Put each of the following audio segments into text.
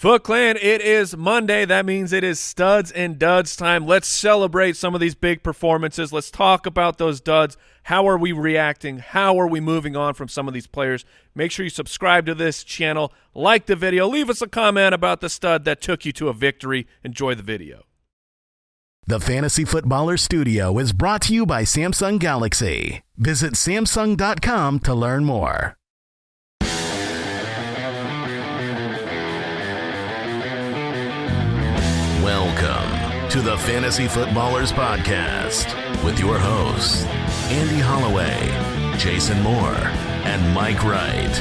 Foot Clan, it is Monday. That means it is studs and duds time. Let's celebrate some of these big performances. Let's talk about those duds. How are we reacting? How are we moving on from some of these players? Make sure you subscribe to this channel, like the video, leave us a comment about the stud that took you to a victory. Enjoy the video. The Fantasy Footballer Studio is brought to you by Samsung Galaxy. Visit Samsung.com to learn more. To the Fantasy Footballers Podcast with your hosts, Andy Holloway, Jason Moore, and Mike Wright.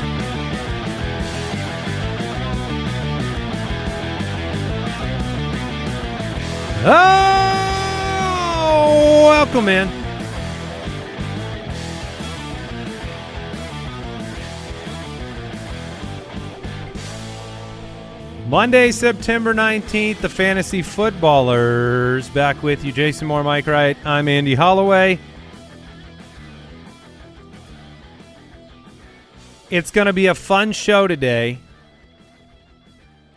Oh, welcome in. Monday, September 19th, the Fantasy Footballers. Back with you, Jason Moore, Mike Wright. I'm Andy Holloway. It's going to be a fun show today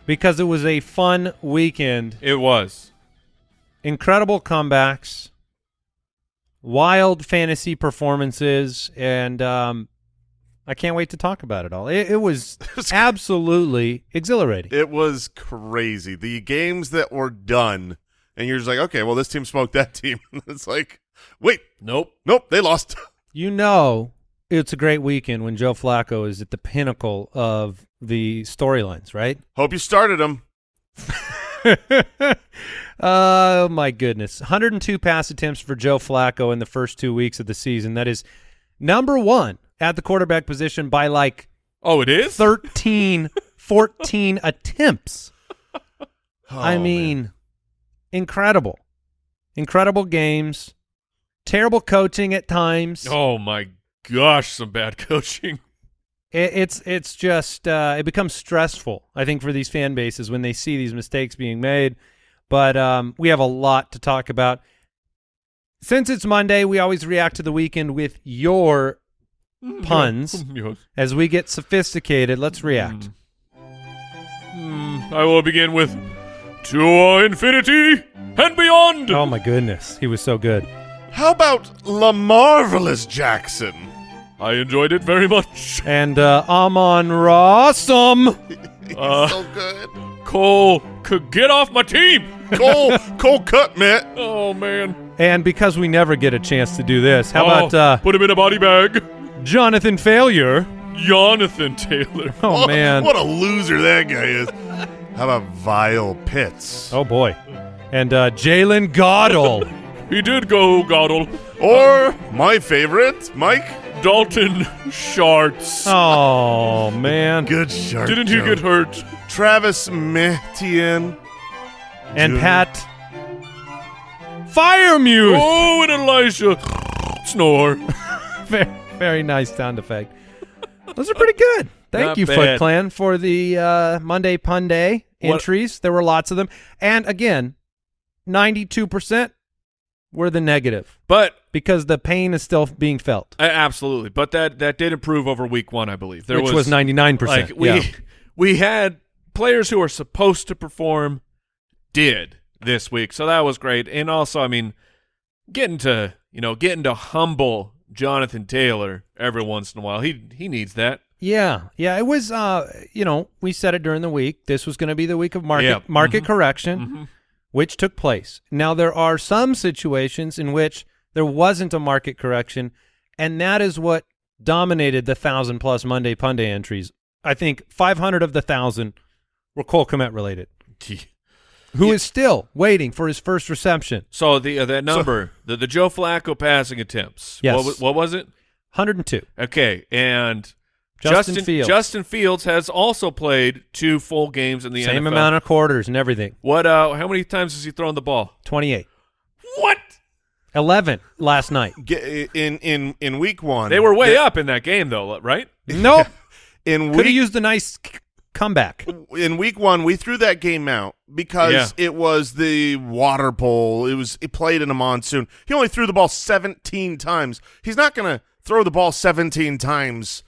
because it was a fun weekend It was. incredible comebacks, wild fantasy performances, and um, I can't wait to talk about it all. It, it was absolutely exhilarating. It was crazy. The games that were done, and you're just like, okay, well, this team smoked that team. it's like, wait, Nope. nope, they lost. You know, it's a great weekend when Joe Flacco is at the pinnacle of the storylines, right? Hope you started them. oh my goodness 102 pass attempts for joe flacco in the first two weeks of the season that is number one at the quarterback position by like Oh, it is? 13 14 attempts i Oh, mean man. incredible incredible games terrible coaching at times Oh, my gosh, some bad coaching. It, it's it's just uh, it becomes stressful. I think for these fan bases when they see these mistakes being made. But um, we have a lot to talk about. Since it's Monday, we always react to the weekend with your puns. Yes. As we get sophisticated, let's react. Hmm, I will begin with to infinity and beyond. Oh my goodness, he was so good. How about La Marvelous Jackson? I enjoyed it very much. And uh, Amon Rossum. He's Uh. so good. Cole could get off my team. Cole, Cole cut, man. Oh man. And because we never get a chance to do this, how Oh, about uh, put him in a body bag? Jonathan Failure? Jonathan Taylor. Oh What- man. What a loser that guy is. How about Vile Pitts? Oh boy. And uh, Jalen Goddle. He did go Goddle. Or my favorite, Mike. Dalton Sharts. oh man. Good shark. Didn't he joke. get hurt? Travis Metien. and Dude. Pat Firemute. Oh, and Elisha snore. Very, very nice sound effect. Those are pretty good. Thank Not you, bad. Foot Clan, for the uh, Monday Pun Day What- entries. There were lots of them, and again, ninety-two percent were the negative But because the pain is still being felt, uh, absolutely. But that that did improve over week one, I believe. There which was ninety-nine percent. like we we had players who are supposed to perform did this week, so that was great. And also, I mean, getting to you know getting to humble Jonathan Taylor every once in a while, he he needs that. Yeah, yeah. It was, uh, you know, we said it during the week. This was going to be the week of market Yeah. market Mhm. correction, Mhm. which took place. Now there are some situations in which there wasn't a market correction, and that is what dominated the thousand plus Monday Punday entries. I think 500 of the thousand were Cole Kmet related, who is still waiting for his first reception. So the uh, that number, the the Joe Flacco passing attempts. Yes. What, what was it? 102. Okay, and Justin Justin Fields. Justin Fields has also played two full games in the Same NFL. amount of quarters and everything. What? Uh, how many times has he thrown the ball? 28. What? 11 last night. In in in week one, They were way the- up in that game, though, right? Nope. In Could have week used a nice c- comeback. in week one, we threw that game out because Yeah. it was the water pole. It was it played in a monsoon. He only threw the ball seventeen times. He's not going to throw the ball seventeen times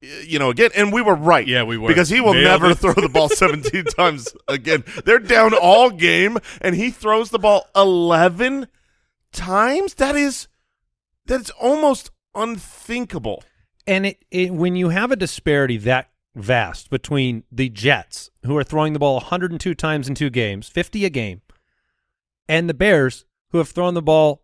you know, again, and we were right. Yeah, we were. because he will Nailed never it. throw the ball 17 times again. They're down all game, and he throws the ball 11 times. That is, that's almost unthinkable. And it, it when you have a disparity that vast between the Jets, who are throwing the ball 102 times in two games, 50 a game, and the Bears, who have thrown the ball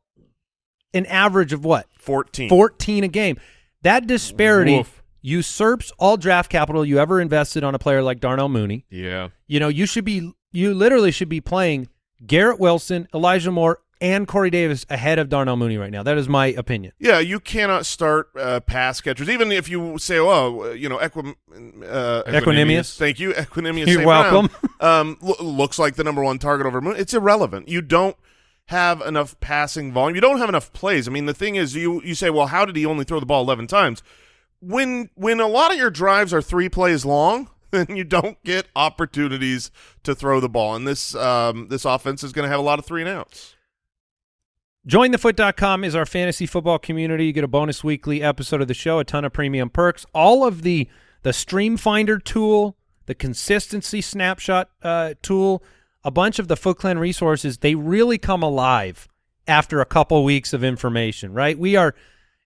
an average of what 14. 14 a game. That disparity usurps all draft capital you ever invested on a player like Darnell Mooney. Yeah. You know, you should be you literally should be playing Garrett Wilson, Elijah Moore, and Corey Davis ahead of Darnell Mooney right now. That is my opinion. Yeah, you cannot start uh, pass catchers, even if you say, "Oh, you know, equim, uh, Equanimeous. Thank you, Equanimeous. You're welcome. Um, lo- looks like the number one target over Mooney. It's irrelevant. You don't have enough passing volume. You don't have enough plays. I mean, the thing is, you you say, well, how did he only throw the ball eleven times? When when a lot of your drives are three plays long, then you don't get opportunities to throw the ball, and this um, this offense is going to have a lot of three and outs. JoinTheFoot.com is our fantasy football community. You get a bonus weekly episode of the show, a ton of premium perks, all of the the Stream Finder tool, the consistency snapshot uh, tool, a bunch of the Foot Clan resources. They really come alive after a couple weeks of information, right? We are,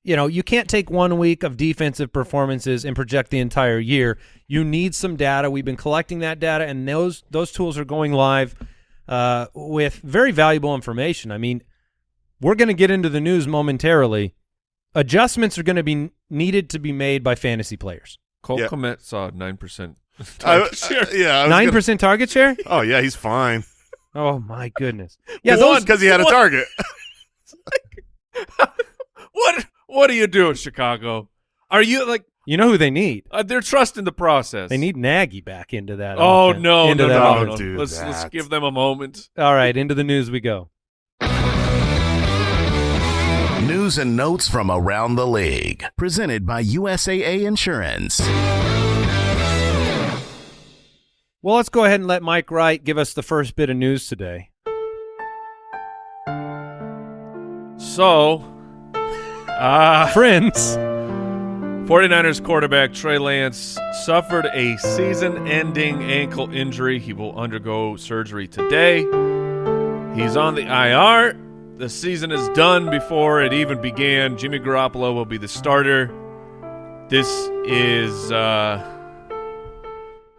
you know, you can't take one week of defensive performances and project the entire year. You need some data. We've been collecting that data, and those those tools are going live uh, with very valuable information. I mean, we're going to get into the news momentarily. Adjustments are going to be needed to be made by fantasy players. Cole Yeah. Kmet saw nine percent. I- I- yeah, I was Nine gonna- percent target share. Oh yeah, he's fine. Oh my goodness! Yeah, Yeah, those because he had a what- target. What What are you doing, Chicago? Are you like you know who they need. uh, they're trusting the process? They need Nagy back into that. Oh offense- no, into no, that no, Don't no, Let's let's give them a moment. All right, into the news we go. News and notes from around the league. Presented by USAA Insurance. Well, let's go ahead and let Mike Wright give us the first bit of news today. So, uh, Friends, 49ers quarterback Trey Lance suffered a season-ending ankle injury. He will undergo surgery today. He's on the IR. The season is done before it even began. Jimmy Garoppolo will be the starter. This is uh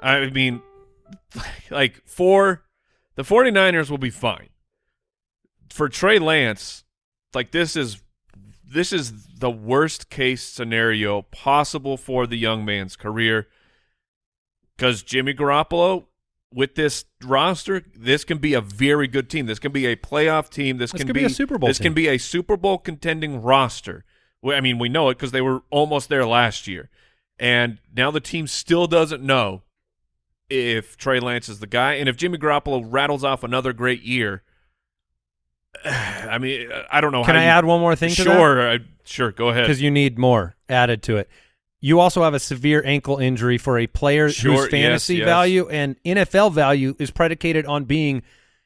I mean like for the 49ers will be fine. For Trey Lance, like this is this is the worst case scenario possible for the young man's career because Jimmy Garoppolo with this roster, this can be a very good team. This can be a playoff team. This, This can be a Super Bowl This team. can be a Super Bowl contending roster. I mean, we know it because they were almost there last year, and now the team still doesn't know if Trey Lance is the guy, and if Jimmy Garoppolo rattles off another great year. I mean, I don't know. can I you- add one more thing? Sure, I, sure. Go ahead. because you need more added to it. You also have a severe ankle injury for a player Sure, whose yes, fantasy yes. value and NFL value is predicated on being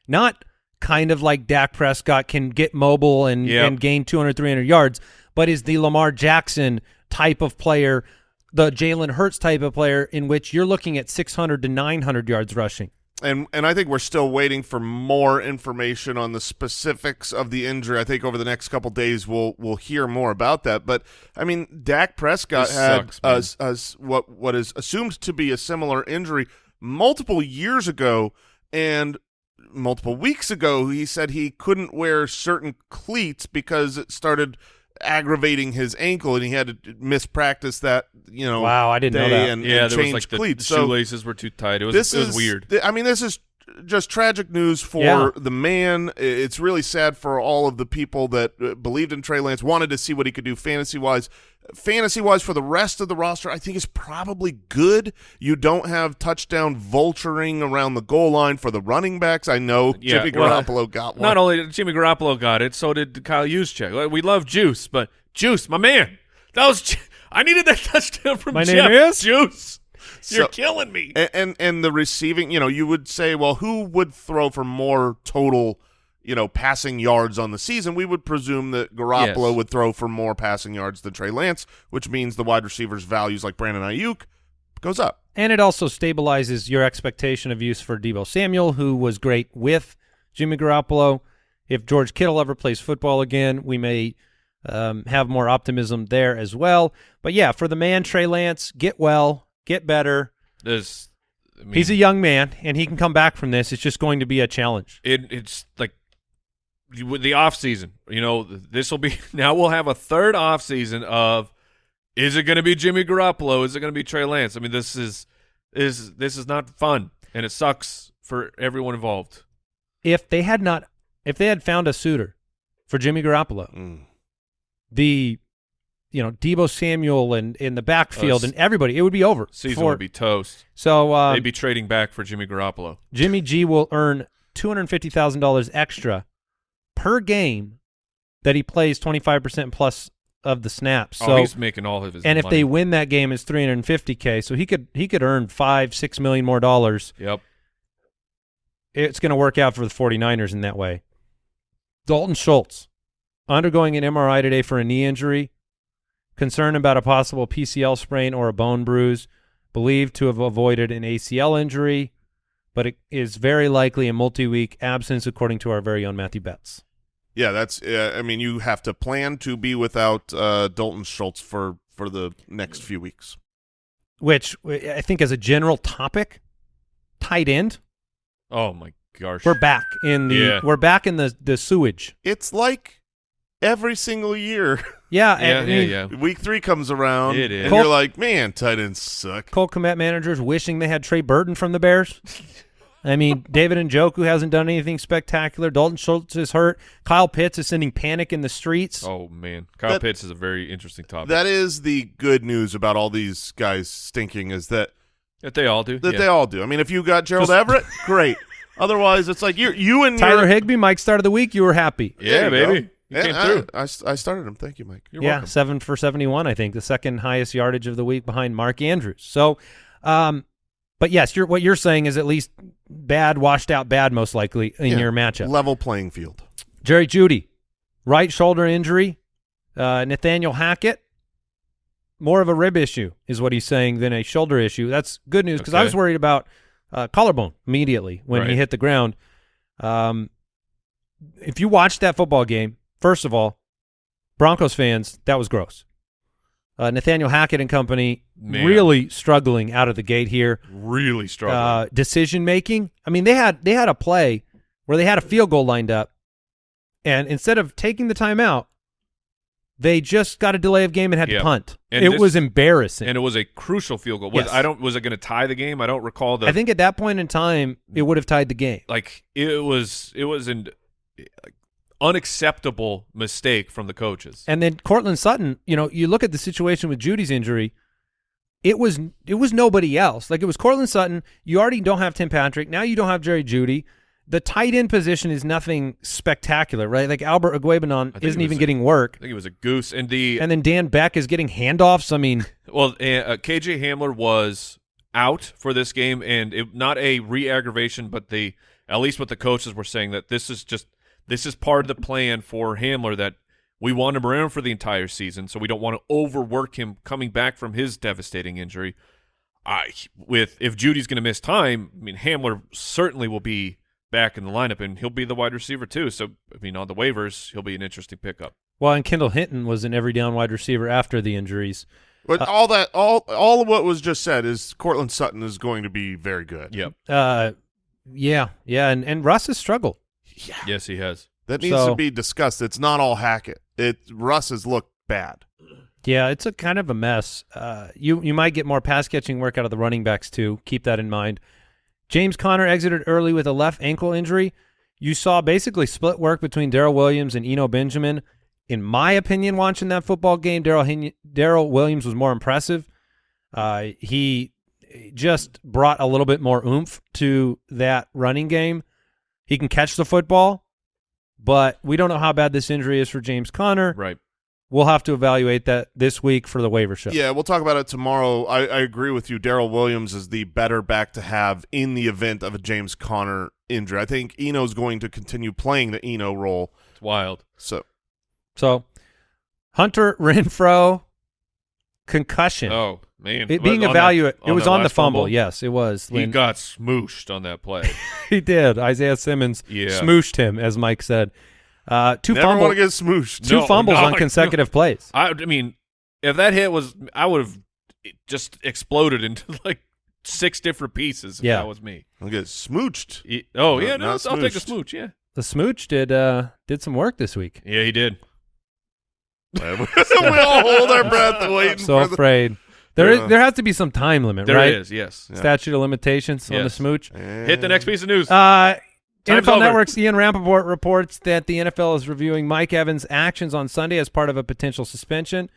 not kind of like Dak Prescott can get mobile and, Yep. and gain 200, 300 yards, but is the Lamar Jackson type of player, the Jalen Hurts type of player in which you're looking at 600 to 900 yards rushing. And and I think we're still waiting for more information on the specifics of the injury. I think over the next couple days we'll we'll hear more about that. But I mean, Dak Prescott This had sucks, a, a- what what is assumed to be a similar injury multiple years ago, and multiple weeks ago he said he couldn't wear certain cleats because it started aggravating his ankle and he had to miss practice that you know Wow, I didn't know that. and, yeah, and there was like the, cleats. the So- shoelaces were too tight. It was this it was is weird. th- I mean, this is just tragic news for Yeah. the man. It's really sad for all of the people that uh, believed in Trey Lance, wanted to see what he could do fantasy wise. Fantasy wise, for the rest of the roster, I think is probably good. You don't have touchdown vulturing around the goal line for the running backs. I know Yeah, Jimmy well, Garoppolo got one. Not only did Jimmy Garoppolo got it, so did Kyle Juszczyk. We love Juice, but Juice, my man, that was I needed that touchdown from My Jeff. name is? Juice. You're So- killing me. and, and and the receiving, you know, you would say, well, who would throw for more total you know, passing yards on the season, we would presume that Garoppolo Yes. would throw for more passing yards than Trey Lance, which means the wide receivers' values like Brandon Aiyuk goes up. And it also stabilizes your expectation of use for Deebo Samuel, who was great with Jimmy Garoppolo. If George Kittle ever plays football again, we may um, have more optimism there as well. But yeah, for the man Trey Lance, get well, get better. There's, I mean, He's a young man, and he can come back from this. It's just going to be a challenge. it, it's like with the off season. You know, this will be now. We'll have a third off season of is it going to be Jimmy Garoppolo? Is it going to be Trey Lance? I mean, this is is this is not fun, and it sucks for everyone involved. If they had not, if they had found a suitor for Jimmy Garoppolo, Mm. the you know Deebo Samuel and in the backfield Uh, and everybody, it would be over. Season for- would be toast. so. Um, They'd be trading back for Jimmy Garoppolo. Jimmy G will earn two hundred fifty thousand dollars extra per game that he plays twenty five percent plus of the snaps. So oh, he's making all of his. and if they win that game, it's three hundred fifty k. So he could he could earn five six million more dollars. yep, It's going to work out for the 49ers in that way. Dalton Schultz undergoing an MRI today for a knee injury. Concern about a possible PCL sprain or a bone bruise. Believed to have avoided an ACL injury, but it is very likely a multi-week absence, according to our very own Matthew Betts. Yeah, that's. Uh, I mean, you have to plan to be without uh, Dalton Schultz for for the next few weeks. Which I think, as a general topic, tight end, oh my gosh, we're back in the Yeah. we're back in the the sewage. It's like every single year. Yeah, yeah, I yeah, mean, yeah. Week three comes around, It is. and Col- you're like, man, tight ends suck. Cole Kmet managers wishing they had Trey Burton from the Bears. I mean, David and Njoku hasn't done anything spectacular. Dalton Schultz is hurt. Kyle Pitts is sending panic in the streets. Oh man, Kyle That- Pitts is a very interesting topic. That is the good news about all these guys stinking is that that they all do. that yeah. they all do. I mean, if you got Gerald Just- Everett, great. Otherwise, it's like you're you and Tyler your, Higbee, Mike start of the week. You were happy. Yeah, There baby, go. You And came I- through. I, I started him. Thank you, Mike. You're yeah, welcome. seven for seventy-one. I think the second highest yardage of the week behind Mark Andrews. So, um, but yes, you're, what you're saying is at least bad, washed out, bad, most likely in Yeah. your matchup. Level playing field. Jerry Jeudy, right shoulder injury. Uh, Nathaniel Hackett, more of a rib issue is what he's saying than a shoulder issue. That's good news because I was worried about uh, collarbone immediately when he hit the ground. Um, if you watched that football game, first of all, Broncos fans, that was gross. Uh, Nathaniel Hackett and company Man. really struggling out of the gate here really struggling. uh, decision making. I mean, they had they had a play where they had a field goal lined up, and instead of taking the timeout, they just got a delay of game and had Yeah. to punt. And it this- was embarrassing. and it was a crucial field goal. Was, Yes. I don't. Was it going to tie the game? I don't recall the. I think at that point in time, it would have tied the game. like it was. It was an like, unacceptable mistake from the coaches. And then Courtland Sutton, you know, you look at the situation with Jeudy's injury. It was it was nobody else. Like it was Courtland Sutton. You already don't have Tim Patrick. Now you don't have Jerry Jeudy. The tight end position is nothing spectacular, right? Like Albert think isn't even a- getting work. I think it was a goose. And the And then Dan Beck is getting handoffs. I mean, well, uh, KJ Hamler was out for this game, and it, not a re-aggravation, but the at least what the coaches were saying that this is just this is part of the plan for Hamler that we want him around for the entire season, so we don't want to overwork him coming back from his devastating injury. I with if Jeudy's going to miss time, I mean Hamler certainly will be back in the lineup, and he'll be the wide receiver too. So I mean on the waivers, he'll be an interesting pickup. well, and Kendall Hinton was an every down wide receiver after the injuries. But Uh, all that, all all of what was just said is Courtland Sutton is going to be very good. Yep. Uh, yeah, yeah, and and Russ has struggled. Yes, he has. That needs So- to be discussed. It's not all Hackett. It Russ has looked bad. Yeah, it's a kind of a mess. Uh, you you might get more pass catching work out of the running backs too. Keep that in mind. James Conner exited early with a left ankle injury. You saw basically split work between Darrel Williams and Eno Benjamin. In my opinion, watching that football game, Daryl Hin- Darrel Williams was more impressive. Uh, he just brought a little bit more oomph to that running game. He can catch the football, but we don't know how bad this injury is for James Conner. Right. We'll have to evaluate that this week for the waiver show. Yeah, we'll talk about it tomorrow. I, I agree with you. Darrel Williams is the better back to have in the event of a James Conner injury. I think Eno's going to continue playing the Eno role. It's wild. So So Hunter Renfrow concussion. Oh man, it being On that- evaluated. It was on the last fumble. Yes, it was. He when- got smooshed on that play. he did. Isaiah Simmons Yeah. smooshed him, as Mike said. Uh, two never want fumbles. to get smooshed. two No, fumbles no, on no. consecutive plays. I, I mean, if that hit was, I would have just exploded into like six different pieces. If Yeah. that was me. I'll get smooched. He- oh No, yeah, no, I'll take a smooch. Yeah, The smooch did uh, did some work this week. yeah, he did. we all hold our breath waiting So for the afraid. There is Yeah. there has to be some time limit, There right? is, yes. Yeah. Statute of limitations on the Yes. smooch. Hit the next piece of news. Uh, Time's NFL over. Network's Ian Rapoport reports that the NFL is reviewing Mike Evans' actions on Sunday as part of a potential suspension.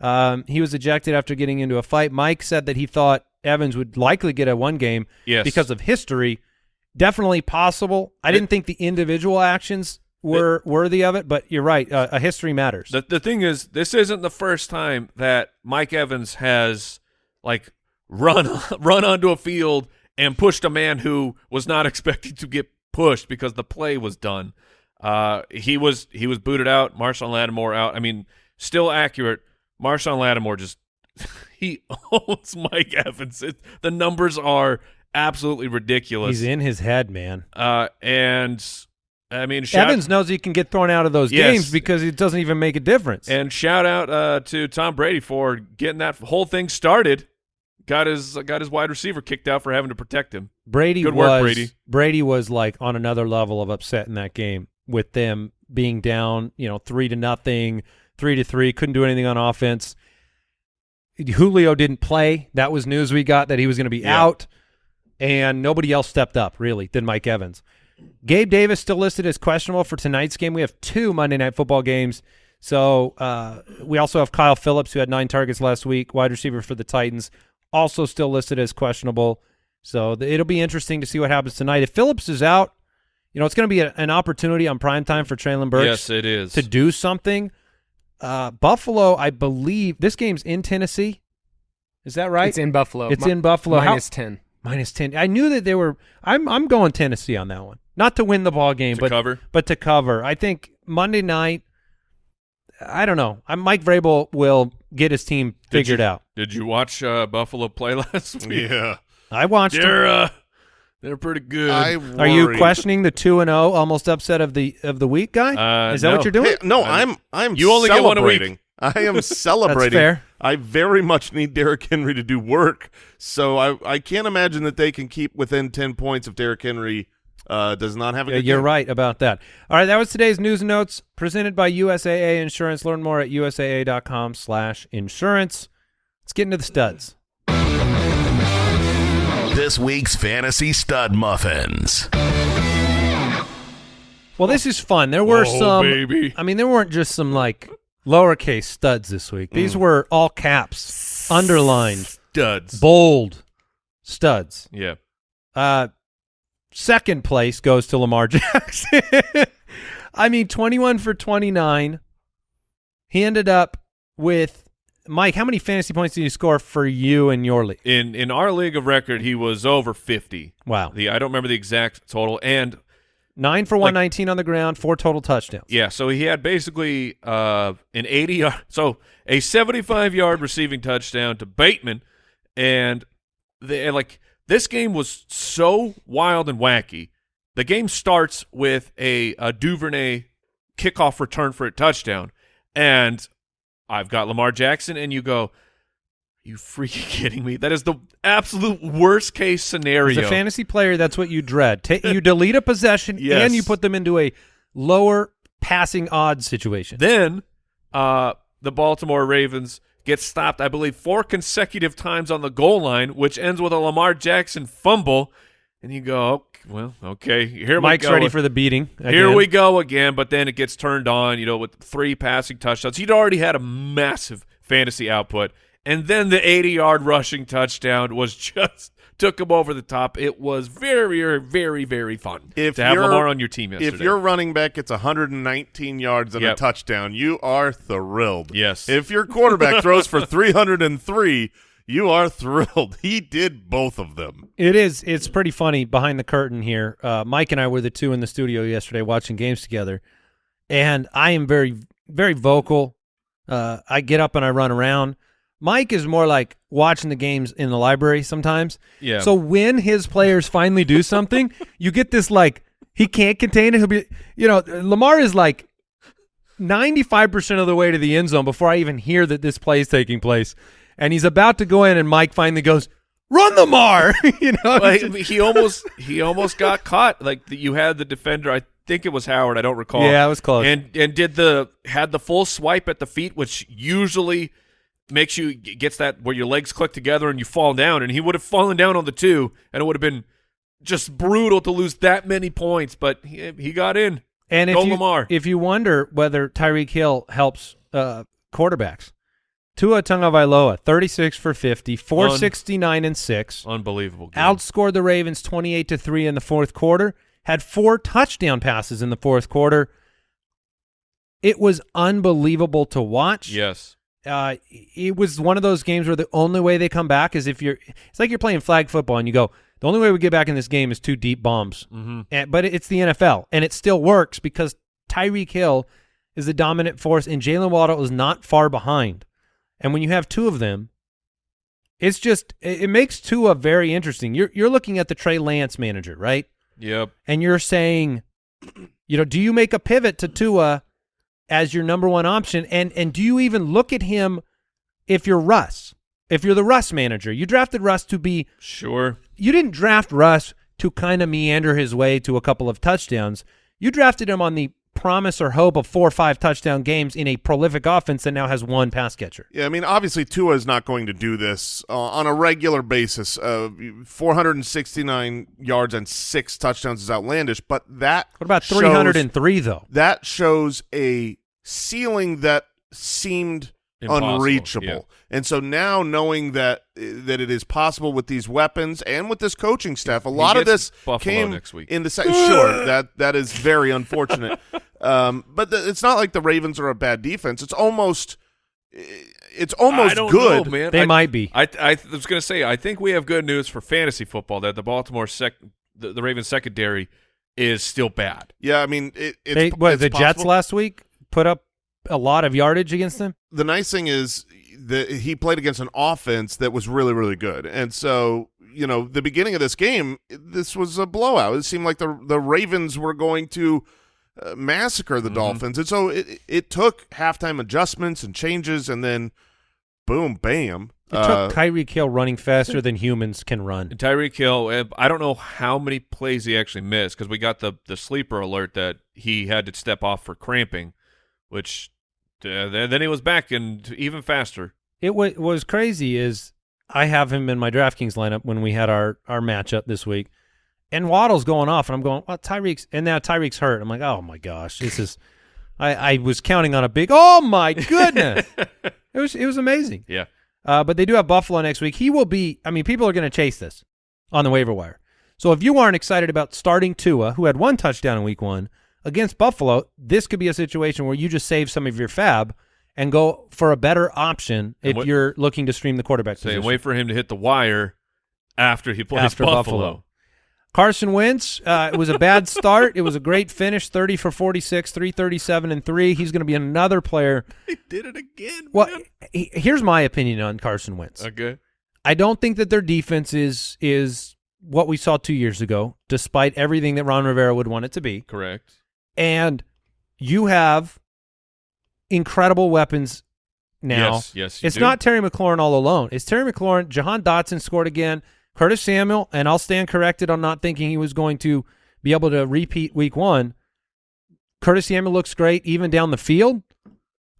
Um, he was ejected after getting into a fight. Mike said that he thought Evans would likely get a one game yes, because of history. Definitely possible. I It- didn't think the individual actions were worthy of it, but you're right. Uh, a history matters. The the thing is, this isn't the first time that Mike Evans has like run run onto a field and pushed a man who was not expected to get pushed because the play was done. Uh, he was he was booted out. Marshon Lattimore out. I mean, still accurate. Marshon Lattimore just he owns Mike Evans. It, the numbers are absolutely ridiculous. He's in his head, man. Uh, and I mean, Evans knows he can get thrown out of those Yes. games because it doesn't even make a difference. And shout out uh, to Tom Brady for getting that whole thing started. Got his got his wide receiver kicked out for having to protect him. Brady Good was work, Brady. Brady was like on another level of upset in that game with them being down, you know, three to nothing, three to three, couldn't do anything on offense. Julio didn't play. That was news we got that he was going to be Yeah. out, and nobody else stepped up really than Mike Evans. Gabe Davis still listed as questionable for tonight's game. We have two Monday Night Football games. So uh, we also have Kyle Philips, who had nine targets last week, wide receiver for the Titans, also still listed as questionable. So th- it'll be interesting to see what happens tonight. If Phillips is out, you know, it's going to be a, an opportunity on prime time for Treylon Burks yes, it is. to do something. Uh, Buffalo, I believe this game's in Tennessee. Is that right? It's in Buffalo. It's Mi- in Buffalo. How- Minus 10. Minus ten. I knew that they were. I'm I'm going Tennessee on that one. Not to win the ball game, To but cover? but to cover. I think Monday night. I don't know. I'm Mike Vrabel will get his team Did figured you- out. Did you watch uh, Buffalo play last week? Yeah. I watched. They're uh, they're pretty good. I Are you questioning the two and zero almost upset of the of the week guy? Uh, Is that no. what you're doing? Hey, no, I'm I'm You only get one a week. I am celebrating. fair. I very much need Derrick Henry to do work, so I I can't imagine that they can keep within ten points of Derrick Henry uh, does not have a Yeah, good you're game. right about that. All right, that was today's news and notes presented by USAA Insurance. Learn more at usaa.com slash insurance. Let's get into the studs. This week's Fantasy Stud Muffins. Well, this is fun. There were Oh, some baby. I mean, there weren't just some like lowercase studs this week. These were all caps, underlined, Studs. bold studs. yeah. Uh, second place goes to Lamar Jackson. I mean, 21 for 29. He ended up with Mike. How many fantasy points did he score for you in your league? In in our league of record, he was over fifty. Wow, The I don't remember the exact total, and nine for 119 on the ground, four total touchdowns. Yeah, so he had basically uh, an 80 yard, so a 75 yard receiving touchdown to Bateman, and they like this game was so wild and wacky. The game starts with a, a Duvernay kickoff return for a touchdown, and I've got Lamar Jackson, and you go, "You freaking kidding me? That is the absolute worst case scenario." As a fantasy player, that's what you dread. Ta you delete a possession Yes. and you put them into a lower passing odds situation. Then uh, the Baltimore Ravens get stopped, I believe, four consecutive times on the goal line, which ends with a Lamar Jackson fumble. And you go, "Ok- well, okay, here Mike's we go. ready for the beating. Here we go again, but then it gets turned on, you know, with three passing touchdowns. He'd already had a massive fantasy output. And then the 80 yard rushing touchdown was just took him over the top. It was very, very, very fun If to have you're- Lamar on your team yesterday. If your running back gets 119 yards and a touchdown, you are thrilled. Yes. If your quarterback throws for 303, You are thrilled. He did both of them. It is. It's pretty funny behind the curtain here. Uh, Mike and I were the two in the studio yesterday watching games together, and I am very, very vocal. Uh, I get up and I run around. Mike is more like watching the games in the library sometimes. Yeah. So when his players finally do something, you get this like he can't contain it. He'll be, you know, Lamar is like ninety five percent of the way to the end zone before I even hear that this play is taking place, and he's about to go in, and Mike finally goes, "Run, Lamar!" you know, Like, he almost he almost got caught. Like the, you had the defender. I think it was Howard. I don't recall. Yeah, it was close. And and did the had the full swipe at the feet, which usually makes you gets that where your legs click together and you fall down. And he would have fallen down on the two, and it would have been just brutal to lose that many points. But he, he got in. And if Go you Lamar. if you wonder whether Tyreek Hill helps uh, quarterbacks, Tua Tagovailoa, thirty six for 50, 469 and six, Unbelievable. Game. outscored the Ravens twenty eight to three in the fourth quarter. Had four touchdown passes in the fourth quarter. It was unbelievable to watch. Yes. Uh, it was one of those games where the only way they come back is if you're. It's like you're playing flag football and you go. The only way we get back in this game is two deep bombs. Mm-hmm. And, but it's the NFL, and it still works because Tyreek Hill is the dominant force, and Jalen Waddle is not far behind. And when you have two of them, it's just it, it makes Tua very interesting. You're you're looking at the Trey Lance manager, right? Yep. And you're saying, you know, do you make a pivot to Tua as your number one option, and and do you even look at him if you're Russ? If you're the Russ manager, you drafted Russ to be Sure. you didn't draft Russ to kind of meander his way to a couple of touchdowns. You drafted him on the promise or hope of four or five touchdown games in a prolific offense that now has one pass catcher. Yeah, I mean, obviously Tua is not going to do this uh, on a regular basis. Uh, 469 yards and six touchdowns is outlandish, but that What about shows- 303 though? that shows a ceiling that seemed Impossible, unreachable. yeah. And so now knowing that that it is possible with these weapons and with this coaching staff, a He lot of this Buffalo came next week. in the second. sure, that that is very unfortunate. um, but the, it's not like the Ravens are a bad defense. It's almost it's almost I don't good. know, man. They I- might be. I, I was going to say, I think we have good news for fantasy football that the Baltimore sec, the, the Ravens secondary is still bad. Yeah, I mean, it, it's, They, what, it's the Jets last week put up a lot of yardage against them. the nice thing is that he played against an offense that was really, really good. And so, you know, the beginning of this game, this was a blowout. It seemed like the the Ravens were going to uh, massacre the Dolphins. And so it, it took halftime adjustments and changes, and then boom, bam. It Uh, took Tyreek Hill running faster than humans can run. And Tyreek Hill, eh, I don't know how many plays he actually missed because we got the, the sleeper alert that he had to step off for cramping, which uh, then, then he was back and even faster. It wa was crazy is I have him in my DraftKings lineup when we had our our matchup this week, and Waddle's going off, and I'm going, well, Tyreek's, and now Tyreek's hurt. I'm like, oh my gosh, this is. I, I was counting on a big. Oh my goodness, it was it was amazing. Yeah. Uh, but they do have Buffalo next week. He will be. I mean, people are going to chase this on the waiver wire. So if you aren't excited about starting Tua, who had one touchdown in Week One against Buffalo, this could be a situation where you just save some of your fab and go for a better option if what- you're looking to stream the quarterback So position. wait for him to hit the wire after he plays After Buffalo. Buffalo. Carson Wentz, uh, it was a bad start. It was a great finish, 30 for 46, 337 and 3. He's going to be another player. He did it again. Well, he- here's my opinion on Carson Wentz. Okay. I don't think that their defense is is what we saw 2 years ago, despite everything that Ron Rivera would want it to be. Correct. And you have incredible weapons now. Yes, yes, it's do. not Terry McLaurin all alone. It's Terry McLaurin. Jahan Dotson scored again. Curtis Samuel, and I'll stand corrected on not thinking he was going to be able to repeat week one. Curtis Samuel looks great even down the field.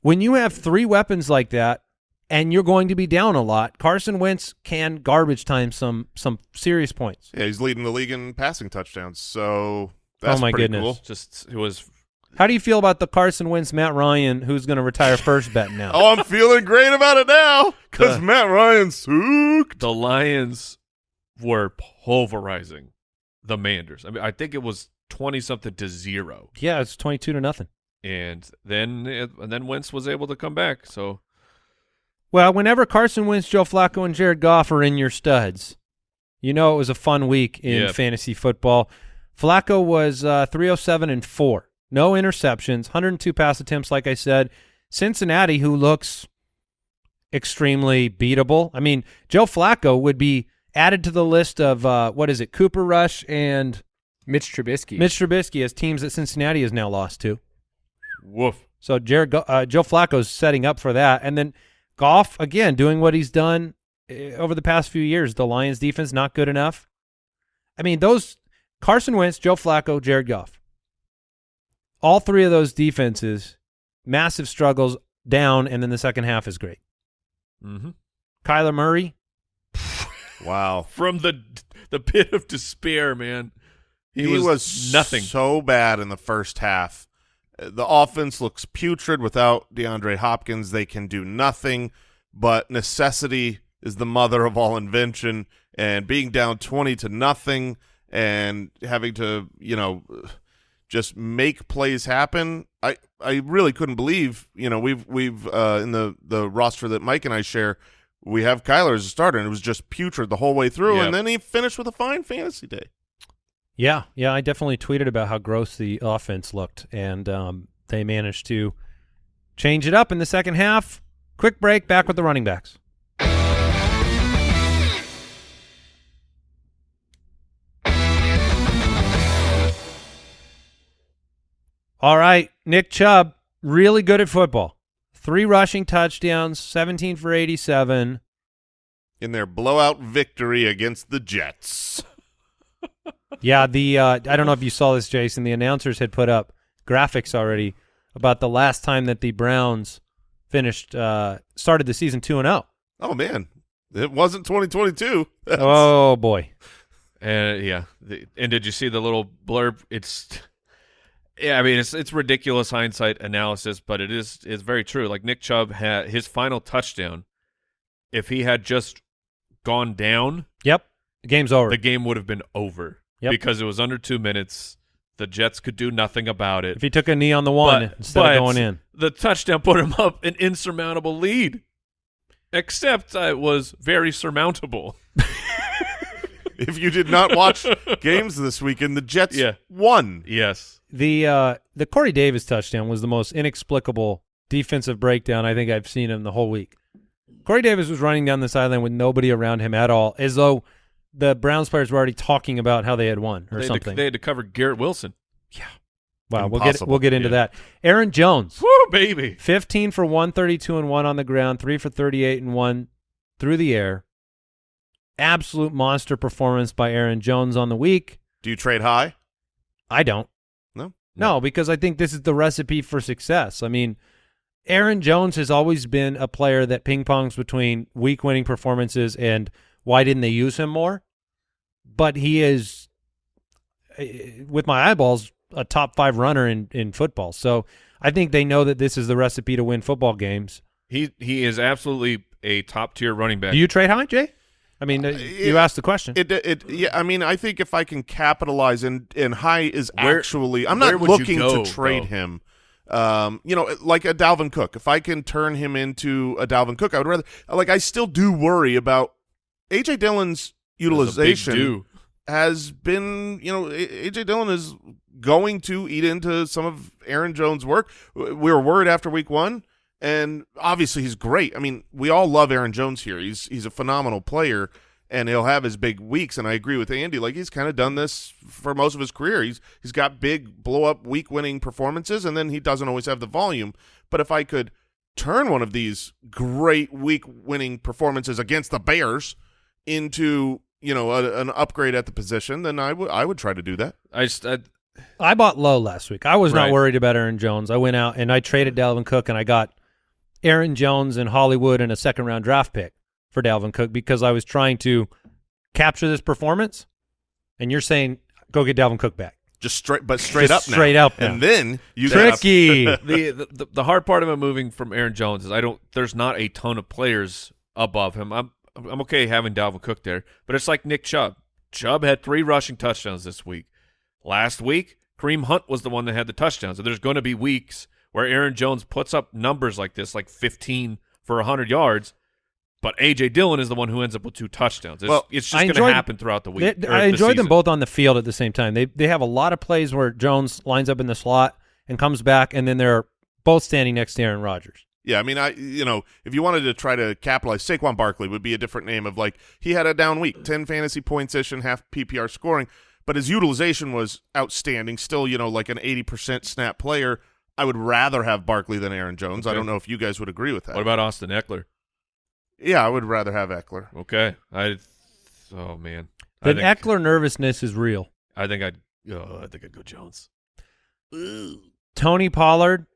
When you have three weapons like that and you're going to be down a lot, Carson Wentz can garbage time some some serious points. yeah, he's leading the league in passing touchdowns. So that's Oh, my goodness. cool. Just it was How do you feel about the Carson Wentz Matt Ryan who's going to retire first bet now? Oh, I'm feeling great about it now because. Matt Ryan sucked. the Lions were pulverizing the Manders. I mean, I think it was twenty something to zero, Yeah, it's 22 to nothing. and then it, and then Wentz was able to come back. So Well, whenever Carson Wentz, Joe Flacco, and Jared Goff are in your studs, you know it was a fun week in Yep. fantasy football. Flacco was uh, 307 and 4. No interceptions, 102 pass attempts, like I said. Cincinnati, who looks extremely beatable. I mean, Joe Flacco would be added to the list of, uh, what is it, Cooper Rush and Mitch Trubisky. Mitch Trubisky as teams that Cincinnati has now lost to. Woof. So Jared, Go- uh, Joe Flacco's setting up for that, and then Goff again doing what he's done uh, over the past few years. The Lions' defense not good enough. I mean, those Carson Wentz, Joe Flacco, Jared Goff. All three of those defenses, massive struggles down, and then the second half is great. Mm-hmm. Kyler Murray, Wow. From the the pit of despair, man. He, was, nothing. so bad in the first half. Uh, The offense looks putrid without DeAndre Hopkins. They can do nothing, but necessity is the mother of all invention. And being down twenty to nothing and having to, you know, just make plays happen. I I really couldn't believe, you know, we've we've uh, in the the roster that Mike and I share, we have Kyler as a starter, and it was just putrid the whole way through. Yep. And then he finished with a fine fantasy day. Yeah, yeah, I definitely tweeted about how gross the offense looked, and um, they managed to change it up in the second half. Quick break, back with the running backs. All right, Nick Chubb, really good at football. Three rushing touchdowns, 17 for 87. in their blowout victory against the Jets. Yeah, the uh, I don't know if you saw this, Jason. The announcers had put up graphics already about the last time that the Browns finished uh, started the season two and zero. Oh man, it wasn't 2022. That's- Oh boy, And yeah, and did you see the little blurb? It's yeah, I mean it's it's ridiculous hindsight analysis, but it is is very true. Like Nick Chubb had his final touchdown. If he had just gone down, yep, the game's over. the game would have been over Yep. because it was under two minutes. The Jets could do nothing about it. if he took a knee on the one But- instead but of going in, The touchdown put him up an insurmountable lead. Except it was very surmountable. if you did not watch games this weekend, the Jets Yeah. won. Yes. The uh, the Corey Davis touchdown was the most inexplicable defensive breakdown I think I've seen in the whole week. Corey Davis was running down the sideline with nobody around him at all, as though the Browns players were already talking about how they had won or They had, something. to, they had to cover Garrett Wilson. Yeah. Wow, we'll get we'll get into Yeah. that. Aaron Jones, Woo, baby. 15 for 132 and 1 on the ground, 3 for 38 and 1 through the air. Absolute monster performance by Aaron Jones on the week. Do you trade high? I don't. No. Because I think this is the recipe for success. I mean, Aaron Jones has always been a player that ping pongs between week winning performances and why didn't they use him more? But he is, eh, with my eyeballs, a top five runner in, in football. So I think they know that this is the recipe to win football games. He he is absolutely a top tier running back. Do you trade high, Jay? I mean, uh, you it- asked the question. It, it, yeah. I mean, I think if I can capitalize and and high is Where- actually, I'm not looking go, to trade though? him. Um, you know, like a Dalvin Cook. If I can turn him into a Dalvin Cook, I would rather. Like, I still do worry about AJ Dillon's There's a big utilization. do. has been, you know, AJ Dillon is going to eat into some of Aaron Jones' work. We were worried after week one, and obviously he's great. I mean, we all love Aaron Jones here. He's he's a phenomenal player, and he'll have his big weeks. And I agree with Andy. Like he's kind of done this for most of his career. He's he's got big blow up week winning performances, and then he doesn't always have the volume. But if I could turn one of these great week winning performances against the Bears into you know a, an upgrade at the position, then I would I would try to do that. I just I, I bought low last week. I was not Right. worried about Aaron Jones. I went out and I traded Dalvin Cook and I got Aaron Jones and Hollywood and a second round draft pick for Dalvin Cook because I was trying to capture this performance. And you're saying go get Dalvin Cook back. Just straight, but straight Just up, now. straight up now. and then you got Tricky. the, the the hard part of him moving from Aaron Jones is I don't. There's not a ton of players above him. I'm I'm okay having Dalvin Cook there, but it's like Nick Chubb. Chubb had three rushing touchdowns this week. Last week, Kareem Hunt was the one that had the touchdowns. So there's going to be weeks where Aaron Jones puts up numbers like this, like 15 for 100 yards, But AJ Dillon is the one who ends up with two touchdowns. It's, Well, it's just going to happen throughout the week. They- or I the enjoyed them both on the field at the same time. They they have a lot of plays where Jones lines up in the slot and comes back, and then they're both standing next to Aaron Rodgers. Yeah, I mean, I you know, if you wanted to try to capitalize, Saquon Barkley would be a different name of like he had a down week, ten fantasy points ish and half PPR scoring, but his utilization was outstanding. Still, you know, like an eighty percent snap player. I would rather have Barkley than Aaron Jones. I don't know if you guys would agree with that. What about Austin Ekeler? yeah, I would rather have Ekeler. Okay, I. Oh man, The Ekeler nervousness is real. I think I'd. Oh, I think I'd go Jones. Ooh. Tony Pollard,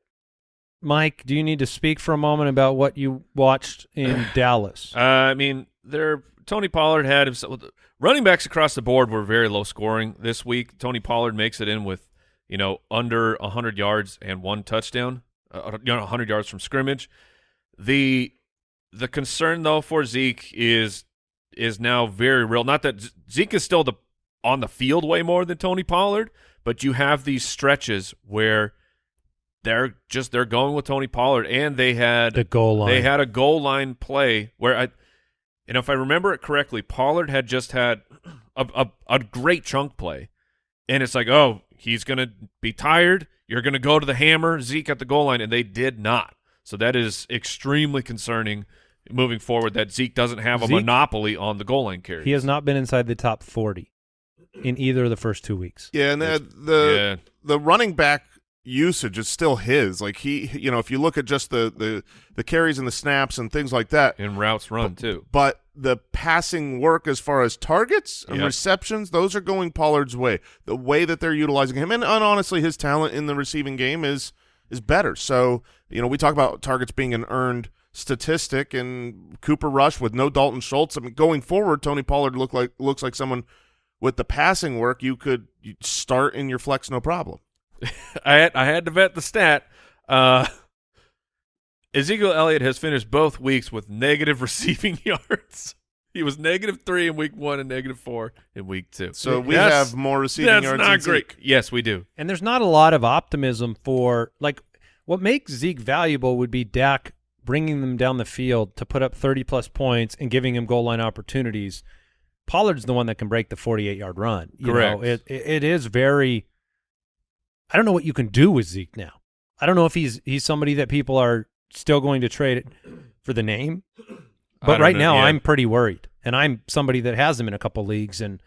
Mike, do you need to speak for a moment about what you watched in Dallas? Uh, I mean, there. Tony Pollard had himself. Running backs across the board were very low scoring this week. Tony Pollard makes it in with, you know, under hundred yards and one touchdown. Uh, you know, hundred yards from scrimmage. The the concern though for Zeke is is now very real. Not that Z- Zeke is still the on the field way more than Tony Pollard, but you have these stretches where they're just they're going with Tony Pollard, and they had the goal line. they had a goal line play where I, and if I remember it correctly, Pollard had just had a, a, a great chunk play, and it's like, oh, he's gonna be tired. You're gonna go to the hammer, Zeke at the goal line, and they did not. So that is extremely concerning moving forward. That Zeke doesn't have a Zeke- monopoly on the goal line carry. he has not been inside the top 40 in either of the first two weeks. Yeah, and the the, yeah. the running back usage is still his. Like he, you know, if you look at just the the the carries and the snaps and things like that, and routes run too. but the passing work as far as targets and Yep. receptions, those are going Pollard's way. The way that they're utilizing him, and, and honestly, his talent in the receiving game is is better. So you know, we talk about targets being an earned statistic, and Cooper Rush with no Dalton Schultz. I mean, going forward, Tony Pollard look like looks like someone with the passing work you could start in your flex no problem. I had I had to vet the stat. Uh, Ezekiel Elliott has finished both weeks with negative receiving yards. He was negative three in week one and negative four in week two. So we That's- have more receiving that's yards. not great. Zeke. Yes, we do. And there's not a lot of optimism for like what makes Zeke valuable would be Dak bringing them down the field to put up 30 plus points and giving him goal line opportunities. Pollard's the one that can break the 48 yard run. You Correct. Know, it, it it is very. I don't know what you can do with Zeke now. I don't know if he's he's somebody that people are still going to trade for the name. But right know, now, yeah. I'm pretty worried, and I'm somebody that has him in a couple leagues, and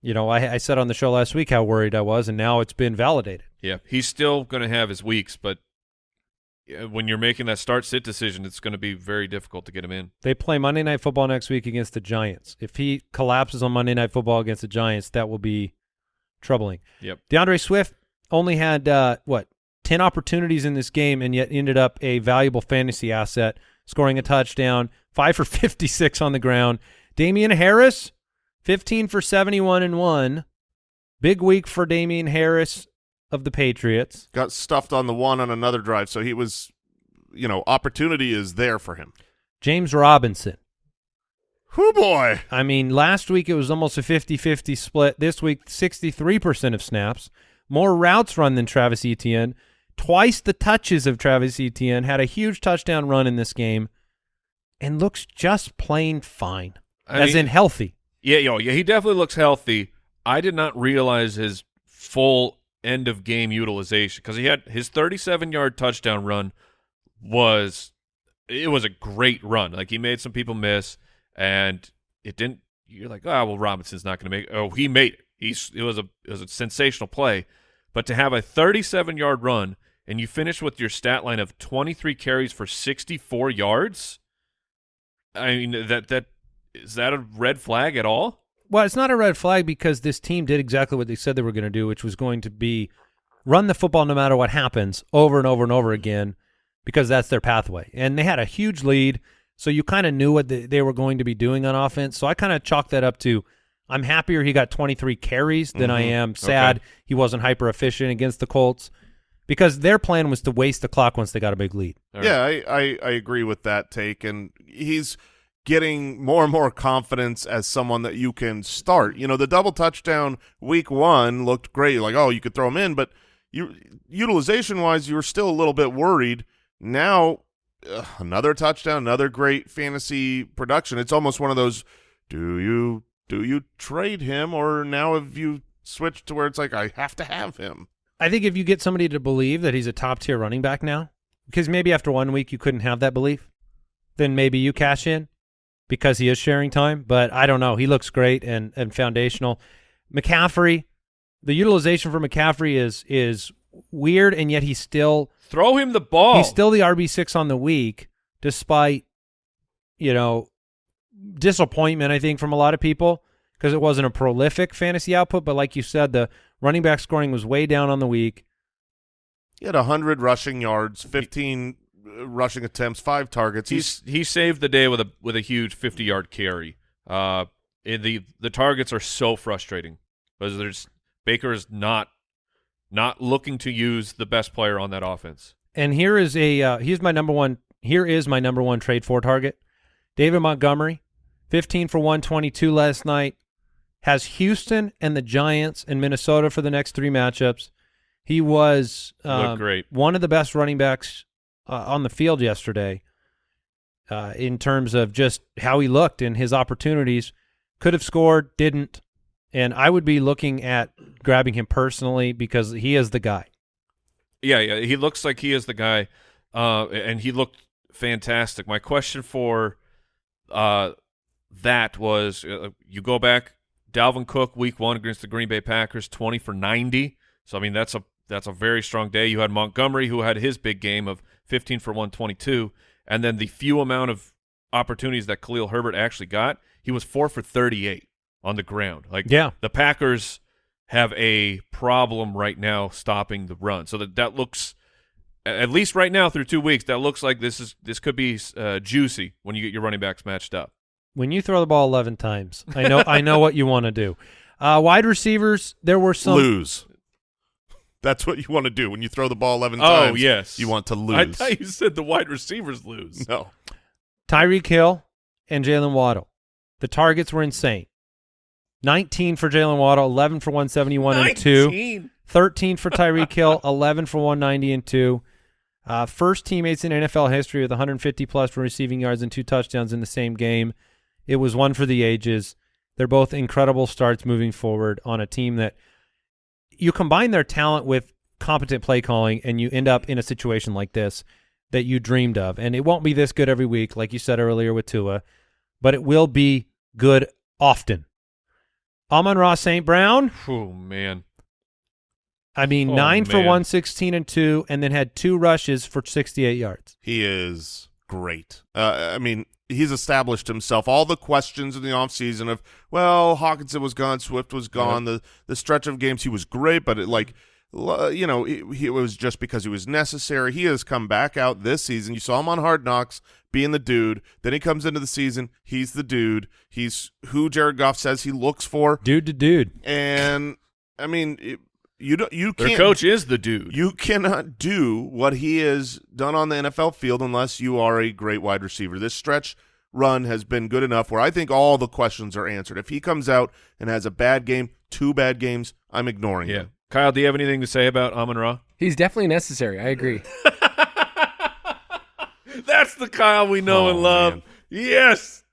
you know, I, I said on the show last week how worried I was, and now it's been validated. Yeah, he's still going to have his weeks, but when you're making that start sit decision, it's going to be very difficult to get him in. They play Monday Night Football next week against the Giants. If he collapses on Monday Night Football against the Giants, that will be troubling. Yep. DeAndre Swift only had uh, what ten opportunities in this game, and yet ended up a valuable fantasy asset, scoring a touchdown, five for fifty-six on the ground. Damien Harris, fifteen for seventy-one and one. Big week for Damien Harris of the Patriots. got stuffed on the one on another drive, so he was, you know, opportunity is there for him. James Robinson. Whoo boy! I mean, last week it was almost a 50-50 split. This week, 63% of snaps. More routes run than Travis Etienne. Twice the touches of Travis Etienne. Had a huge touchdown run in this game. And looks just plain fine. I as mean- in healthy. Yeah, yo, yeah, he definitely looks healthy. I did not realize his full end of game utilization because he had his 37 yard touchdown run was it was a great run. Like he made some people miss, and it didn't. You're like, oh well, Robinson's not going to make. Oh, he made it. He's it was a it was a sensational play, but to have a 37 yard run and you finish with your stat line of 23 carries for 64 yards. I mean that that is that a red flag at all? Well, it's not a red flag because this team did exactly what they said they were going to do, which was going to be run the football no matter what happens over and over and over again because that's their pathway. And they had a huge lead, so you kind of knew what the, they were going to be doing on offense. So I kind of chalked that up to I'm happier he got 23 carries than I am sad he wasn't hyper efficient against the Colts because their plan was to waste the clock once they got a big lead. All yeah, I, I I agree with that take, and he's getting more and more confidence as someone that you can start. You know, the double touchdown week one looked great. Like, oh, you could throw him in, but you utilization wise, you were still a little bit worried. Now, uh, another touchdown, another great fantasy production. It's almost one of those. Do you do you trade him, or now have you switched to where it's like I have to have him? I think if you get somebody to believe that he's a top tier running back now, because maybe after one week you couldn't have that belief, then maybe you cash in because he is sharing time. But I don't know. He looks great and and foundational. McCaffrey, the utilization for McCaffrey is is weird, and yet he's still Throw him the ball. he's still the RB six on the week, despite you know disappointment. I think from a lot of people because it wasn't a prolific fantasy output. But like you said, the running back scoring was way down on the week. He had hundred rushing yards, fifteen uh, rushing attempts, five targets. He's He's he saved the day with a with a huge 50 yard carry. Uh, and the the targets are so frustrating because there's Baker is not not looking to use the best player on that offense. And here is a uh, here's my number one. Here is my number one trade for target, David Montgomery, fifteen for one twenty two last night. Has Houston and the Giants and Minnesota for the next three matchups. He was um, great. one of the best running backs uh, on the field yesterday. Uh, in terms of just how he looked and his opportunities, could have scored, didn't, and I would be looking at grabbing him personally because he is the guy. Yeah, yeah, he looks like he is the guy, uh, and he looked fantastic. My question for uh, that was: uh, you go back, Dalvin Cook, Week One against the Green Bay Packers, twenty for ninety. So I mean, that's a that's a very strong day. You had Montgomery, who had his big game of fifteen for one twenty two, and then the few amount of opportunities that Khalil Herbert actually got, he was four for thirty eight on the ground. Like, Yeah. the Packers have a problem right now stopping the run. So that that looks at least right now through two weeks, that looks like this is this could be uh, juicy when you get your running backs matched up. When you throw the ball 11 times i know i know what you want to do uh, wide receivers there were some lose. That's what you want to do when you throw the ball eleven Oh, times. yes. you want to lose. I thought you said the wide receivers lose. no, tyreek hill and jalen waddle the targets were insane 19 for jalen waddle 11 for 171 and 2 13 for tyreek hill 11 for 190 and 2 uh, first teammates in nfl history with 150 plus for receiving yards and two touchdowns in the same game it was one for the ages they're both incredible starts moving forward on a team that you combine their talent with competent play calling and you end up in a situation like this that you dreamed of and it won't be this good every week like you said earlier with Tua but it will be good often Amon Ra St. Brown Oh man. I mean, Oh, nine for 116 and two, and then had two rushes for 68 yards. he is great. Uh, I mean, he's established himself. All the questions in the offseason of, well, Hockenson was gone, Swift was gone. The the stretch of games he was great, but it like, you know, it, it was just because he was necessary. He has come back out this season. You saw him on Hard Knocks being the dude. Then he comes into the season. He's the dude. He's who Jared Goff says he looks for. Dude to dude. And I mean, it, you don't you can't Their coach is the dude. you cannot do what he has done on the NFL field unless you are a great wide receiver. This stretch run has been good enough where I think all the questions are answered. If he comes out and has a bad game, two bad games, I'm ignoring yeah. him. Kyle, do you have anything to say about Amon Ra? He's definitely necessary. I agree. That's the Kyle we know Oh, and love. man. Yes.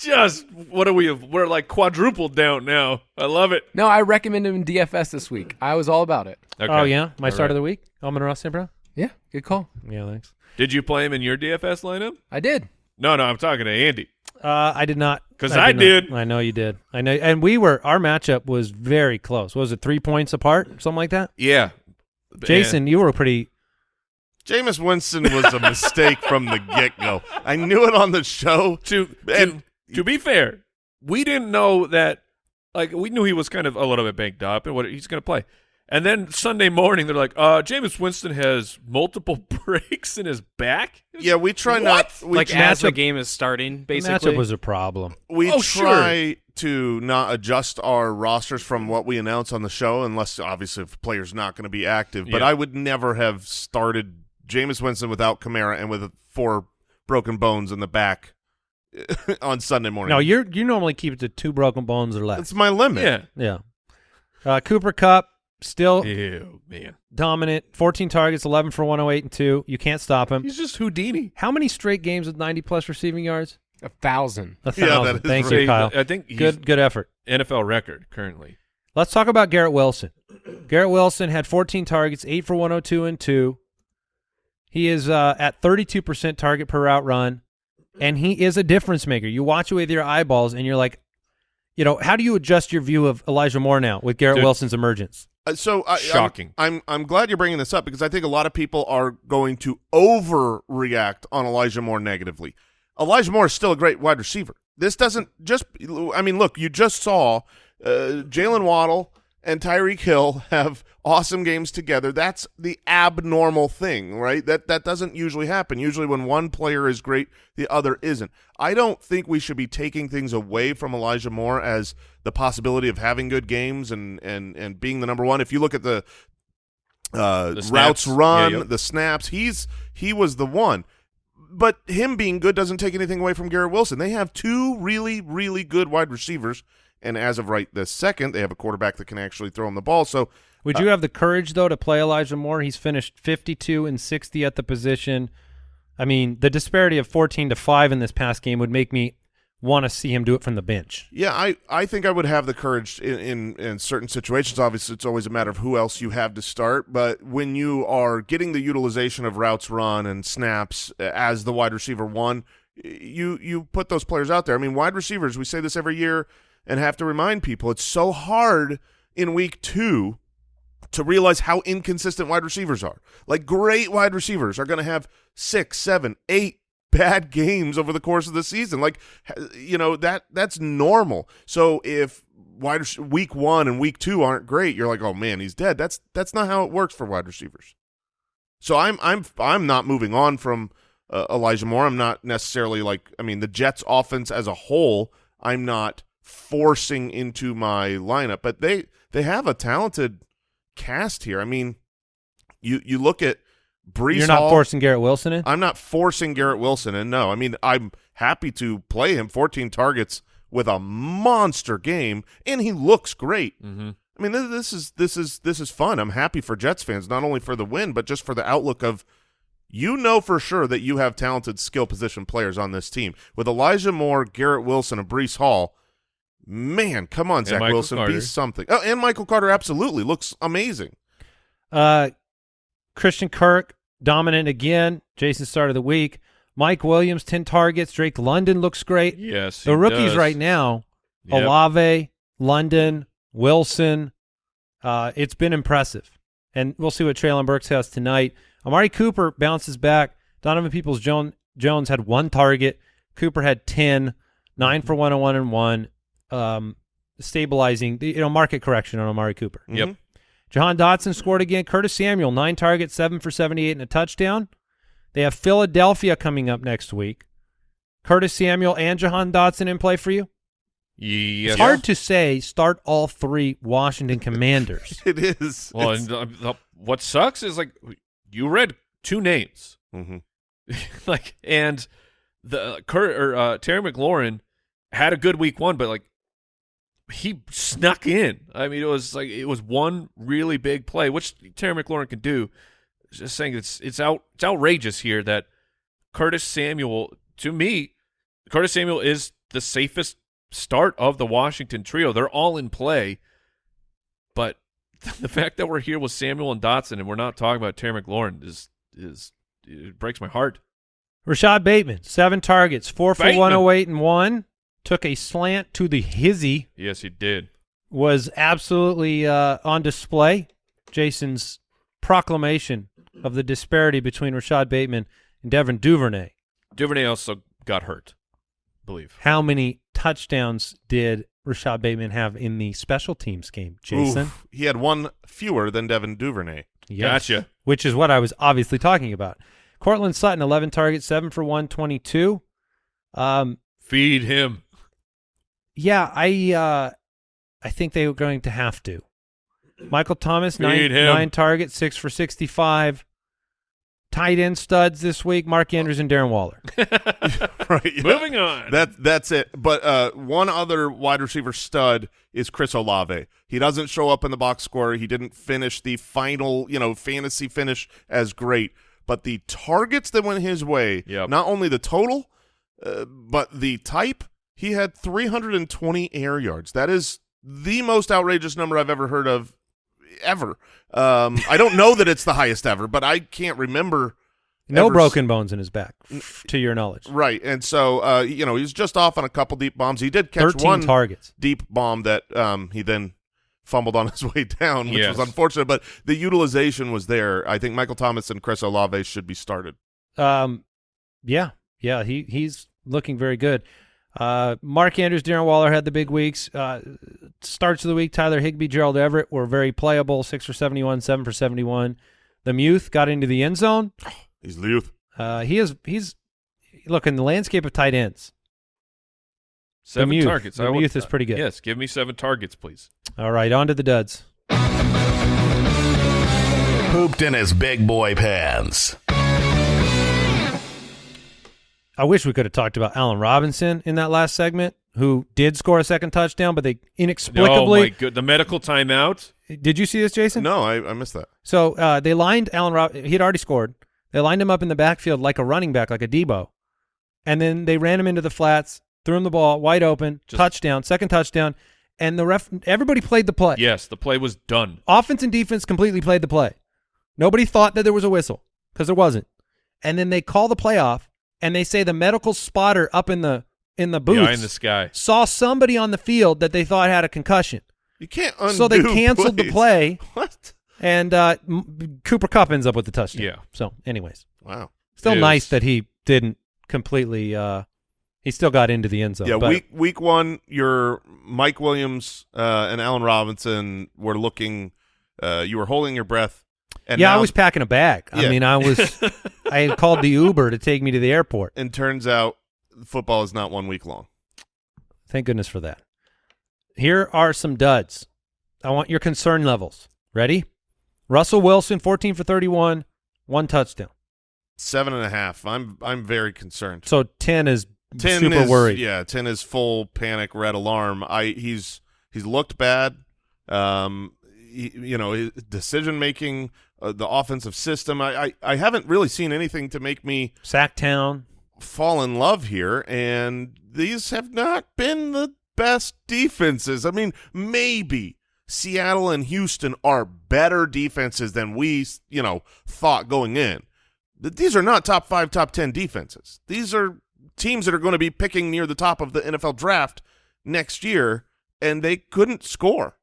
Just what are we? We're like quadrupled down now. I love it. No, I recommend him in DFS this week. I was all about it. Okay. Oh, yeah? My All start right. of the week? Amon Ra St. Brown? Yeah, good call. Yeah, thanks. Did you play him in your DFS lineup? I did. No, no. I'm talking to Andy. Uh, I did not. 'Cause I not. did. I know you did. I know. And we were, our matchup was very close. What was it three points apart? Something like that? Yeah. Jason, you were pretty. Jameis Winston was a mistake from the get go. I knew it on the show. to to, And- to be fair, we didn't know that. Like we knew he was kind of a little bit banged up and what he's going to play. And then Sunday morning, they're like, "Uh, Jameis Winston has multiple breaks in his back." Yeah, we try What? not we like try, as the game is starting, The basically. matchup was a problem. we Oh, sure. try to not adjust our rosters from what we announce on the show unless obviously if a player's not going to be active. But Yeah. I would never have started Jameis Winston without Kamara and with four broken bones in the back on Sunday morning. No, you're you normally keep it to two broken bones or less. That's my limit. Yeah. Yeah. Uh, Cooper Kupp, still Ew, man. dominant. 14 targets, 11 for 108 and 2. You can't stop him. He's just Houdini. How many straight games with 90 plus receiving yards? A thousand. A Yeah, thousand. that is Thank right. you, Kyle. I think he's Good, good effort. NFL record currently. Let's talk about Garrett Wilson. Garrett Wilson had 14 targets, 8 for 102 and 2. He is uh, at 32% target per route run, and he is a difference maker. You watch it with your eyeballs, and you're like, you know, how do you adjust your view of Elijah Moore now with Garrett Dude. Wilson's emergence? Uh, so I, Shocking. I'm, I'm I'm glad you're bringing this up because I think a lot of people are going to overreact on Elijah Moore negatively. Elijah Moore is still a great wide receiver. This doesn't just. I mean, look, you just saw uh, Jalen Waddle and Tyreek Hill have awesome games together. That's the abnormal thing, right? That that doesn't usually happen. Usually, when one player is great, the other isn't. I don't think we should be taking things away from Elijah Moore as the possibility of having good games and and and being the number one. If you look at the uh, The routes run, Yeah, yep. the snaps, he's he was the one. But him being good doesn't take anything away from Garrett Wilson. They have two really, really good wide receivers, and as of right this second, they have a quarterback that can actually throw him the ball. So Would you have the courage though to play Elijah Moore? He's finished 52 and 60 at the position. I mean, the disparity of 14 to 5 in this past game would make me want to see him do it from the bench. Yeah, I, I think I would have the courage in, in, in certain situations. Obviously, it's always a matter of who else you have to start. But when you are getting the utilization of routes run and snaps uh, as the wide receiver one, you you put those players out there. I mean, wide receivers. We say this every year and have to remind people. It's so hard in week two to realize how inconsistent wide receivers are. Like great wide receivers are going to have six, seven, eight bad games over the course of the season. Like you know that that's normal. So if wide week one and week two aren't great, you're like, oh man, he's dead. That's that's not how it works for wide receivers. So I'm I'm I'm not moving on from uh, Elijah Moore. I'm not necessarily like I mean the Jets offense as a whole. I'm not forcing into my lineup, but they they have a talented cast here. I mean, you you look at Breece. You're not Hall, forcing Garrett Wilson in? I'm not forcing Garrett Wilson, in. no, I mean I'm happy to play him. 14 targets with a monster game, and he looks great. Mm-hmm. I mean, this, this is this is this is fun. I'm happy for Jets fans, not only for the win, but just for the outlook of you know for sure that you have talented skill position players on this team with Elijah Moore, Garrett Wilson, and Breece Hall. Man, come on, Zach Wilson, Carter. be something. Oh, and Michael Carter absolutely looks amazing. Uh, Christian Kirk dominant again. Jason start of the week. Mike Williams ten targets. Drake London looks great. Yes, the he rookies does. right now: Yep. Olave, London, Wilson. Uh, it's been impressive, and we'll see what Treylon Burks has tonight. Amari Cooper bounces back. Donovan Peoples Jones Jones had one target. Cooper had ten, nine for one on one and one. Um, stabilizing the you know market correction on Amari Cooper. Yep. Mhm. Jahan Dotson scored again. Curtis Samuel, nine targets, seven for 78 and a touchdown. They have Philadelphia coming up next week. Curtis Samuel and Jahan Dotson in play for you? Yes. It's hard to say start all three Washington Commanders. It is. Well, and uh, the, what sucks is like you read two names, Mhm. like, and the Kurt or uh, Terry McLaurin had a good week one, but like he snuck in. I mean, it was like it was one really big play, which Terry McLaurin can do. Just saying, it's it's out it's outrageous here that Curtis Samuel. To me, Curtis Samuel is the safest start of the Washington trio. They're all in play, but the fact that we're here with Samuel and Dotson and we're not talking about Terry McLaurin is is it breaks my heart. Rashod Bateman, seven targets, four for Bateman. 108 and one. Took a slant to the hizzy. Yes, he did. Was absolutely uh, on display. Jason's proclamation of the disparity between Rashod Bateman and Devin Duvernay. Duvernay also got hurt, I believe. How many touchdowns did Rashod Bateman have in the special teams game, Jason? Oof. he had one fewer than Devin Duvernay. Yes. Gotcha. Which is what I was obviously talking about. Courtland Sutton, 11 targets, 7 for 122. Um, Feed him. Yeah, I uh, I think they were going to have to. Michael Thomas, nine, nine targets, 6 for 65. tight end studs this week: Mark Andrews and Darren Waller. right. yeah. Moving on. That that's it. But uh, one other wide receiver stud is Chris Olave. He doesn't show up in the box score. He didn't finish the final, you know, fantasy finish as great. But the targets that went his way, Yep. not only the total, uh, but the type, he had 320 air yards. That is the most outrageous number I've ever heard of, ever. Um, I don't know that it's the highest ever, but I can't remember. No ever broken bones in his back, to your knowledge. Right, and so uh, you know he was just off on a couple deep bombs. He did catch one targets. deep bomb that um, he then fumbled on his way down, which Yes. was unfortunate. But the utilization was there. I think Michael Thomas and Chris Olave should be started. Um, yeah, yeah, he he's looking very good. Uh, Mark Andrews, Darren Waller had the big weeks. Uh, starts of the week, Tyler Higbee, Gerald Everett were very playable. Six for seventy-one, seven for seventy-one. The Muth got into the end zone. He's the youth. Uh, he is he's look in the landscape of tight ends. seven youth. targets. The I want- youth is pretty good. Yes, give me seven targets, please. All right, on to the duds. Pooped in his big boy pants. I wish we could have talked about Allen Robinson in that last segment, who did score a second touchdown, but they inexplicably. Oh inexplicably. my good, the medical timeout. did you see this, Jason? No, I, I missed that. So uh, they lined Allen. Rob- he had already scored. They lined him up in the backfield like a running back, like a Deebo, and then they ran him into the flats, threw him the ball wide open, Just- touchdown, second touchdown, and the ref. Everybody played the play. Yes, the play was done. Offense and defense completely played the play. Nobody thought that there was a whistle because there wasn't. And then they call the play off, and they say the medical spotter up in the in the booth in the sky. saw somebody on the field that they thought had a concussion. You can't undo so they canceled the play, What? and uh, Cooper Kupp ends up with the touchdown. Yeah. So, anyways, Wow. still It nice is. that he didn't completely. Uh, he still got into the end zone. yeah, week week one, your Mike Williams uh, and Allen Robinson were looking. Uh, you were holding your breath. And yeah, I was packing a bag. I mean, I was. I had called the Uber to take me to the airport. And turns out, football is not one week long. Thank goodness for that. Here are some duds. I want your concern levels. Ready? Russell Wilson, 14 for 31, one touchdown. Seven and a half. I'm I'm very concerned. So 10 is Ten super is, worried. Yeah, ten is full panic, red alarm. I he's he's looked bad. Um, you know, decision making, uh, the offensive system. I, I I haven't really seen anything to make me Sacktown. fall in love here, and these have not been the best defenses. I mean, maybe Seattle and Houston are better defenses than we, you know, thought going in. But these are not top five, top ten defenses. These are teams that are going to be picking near the top of the NFL draft next year, and they couldn't score.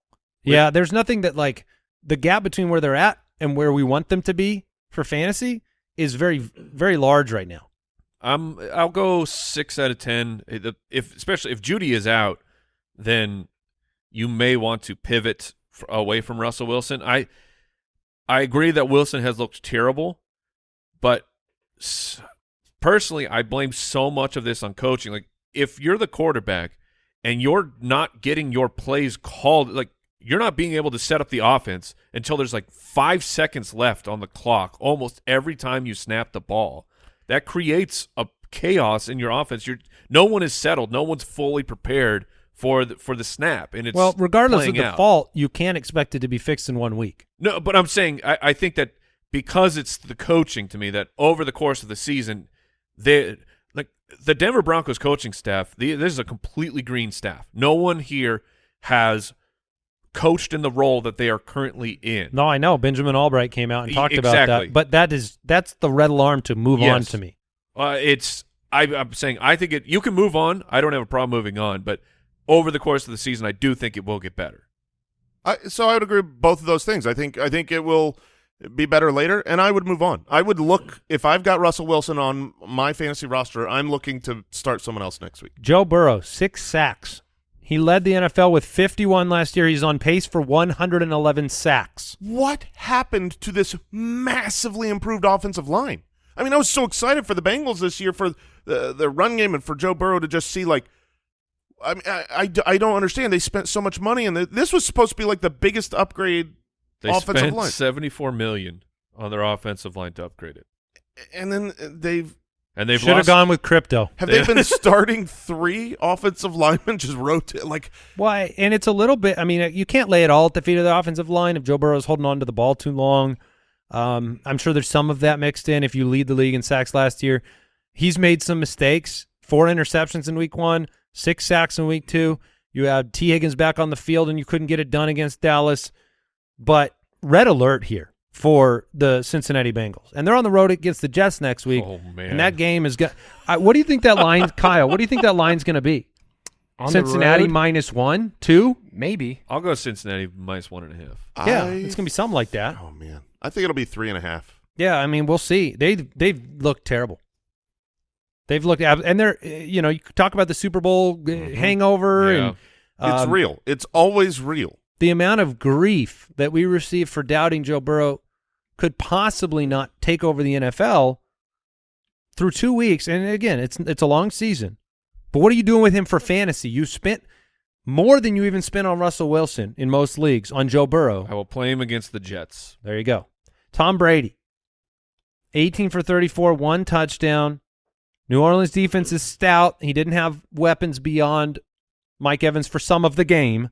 Yeah, there's nothing that like the gap between where they're at and where we want them to be for fantasy is very very large right now. I'm. I'll go six out of ten. If especially if Jeudy is out, then you may want to pivot away from Russell Wilson. I I agree that Wilson has looked terrible, but personally, I blame so much of this on coaching. Like if you're the quarterback and you're not getting your plays called, like you're not being able to set up the offense until there's like five seconds left on the clock almost every time you snap the ball. That creates a chaos in your offense. You're no one is settled. No one's fully prepared for the, for the snap, and it's well, regardless of the out. fault, you can't expect it to be fixed in one week. No, but I'm saying I, I think that because it's the coaching to me that over the course of the season, they like the Denver Broncos coaching staff. The, this is a completely green staff. No one here has coached in the role that they are currently in. No, I know Benjamin Allbright came out and talked about that, but that is that's the red alarm to move on to me. Uh, it's I, I'm saying I think it. You can move on. I don't have a problem moving on, but over the course of the season, I do think it will get better. I, so I would agree with both of those things. I think I think it will be better later, and I would move on. I would look if I've got Russell Wilson on my fantasy roster. I'm looking to start someone else next week. Joe Burrow, six sacks. He led the NFL with 51 last year. He's on pace for 111 sacks. What happened to this massively improved offensive line? I mean, I was so excited for the Bengals this year for the the run game and for Joe Burrow to just see like. I mean, I, I, I don't understand. They spent so much money, and the, this was supposed to be like the biggest upgrade They offensive spent line. 74 million on their offensive line to upgrade it. and then they've And they've Should have gone with crypto. have they been starting three offensive linemen just rotate like Why? And it's a little bit. I mean, you can't lay it all at the feet of the offensive line if Joe Burrow's holding on to the ball too long. Um, I'm sure there's some of that mixed in. If you lead the league in sacks last year, he's made some mistakes. Four interceptions in week one, six sacks in week two. You had Tee Higgins back on the field, and you couldn't get it done against Dallas. But red alert here for the Cincinnati Bengals, and they're on the road against the Jets next week. Oh, man. And that game is going. What do you think that line, Kyle? What do you think that line's going to be? On Cincinnati minus one, two. Maybe. I'll go Cincinnati minus one and a half. Yeah, I- it's gonna be something like that. Oh man, I think it'll be three and a half. Yeah, I mean, we'll see. They they've looked terrible. They've looked and they're you know you talk about the Super Bowl uh, hangover Yeah. and It's um, real. It's always real. the amount of grief that we receive for doubting Joe Burrow could possibly not take over the NFL through two weeks. And again, it's it's a long season, but what are you doing with him for fantasy? You spent more than you even spent on Russell Wilson in most leagues on Joe Burrow. I will play him against the Jets. There you go. Tom Brady, 18 for 34, one touchdown. New Orleans defense is stout. He didn't have weapons beyond Mike Evans for some of the game,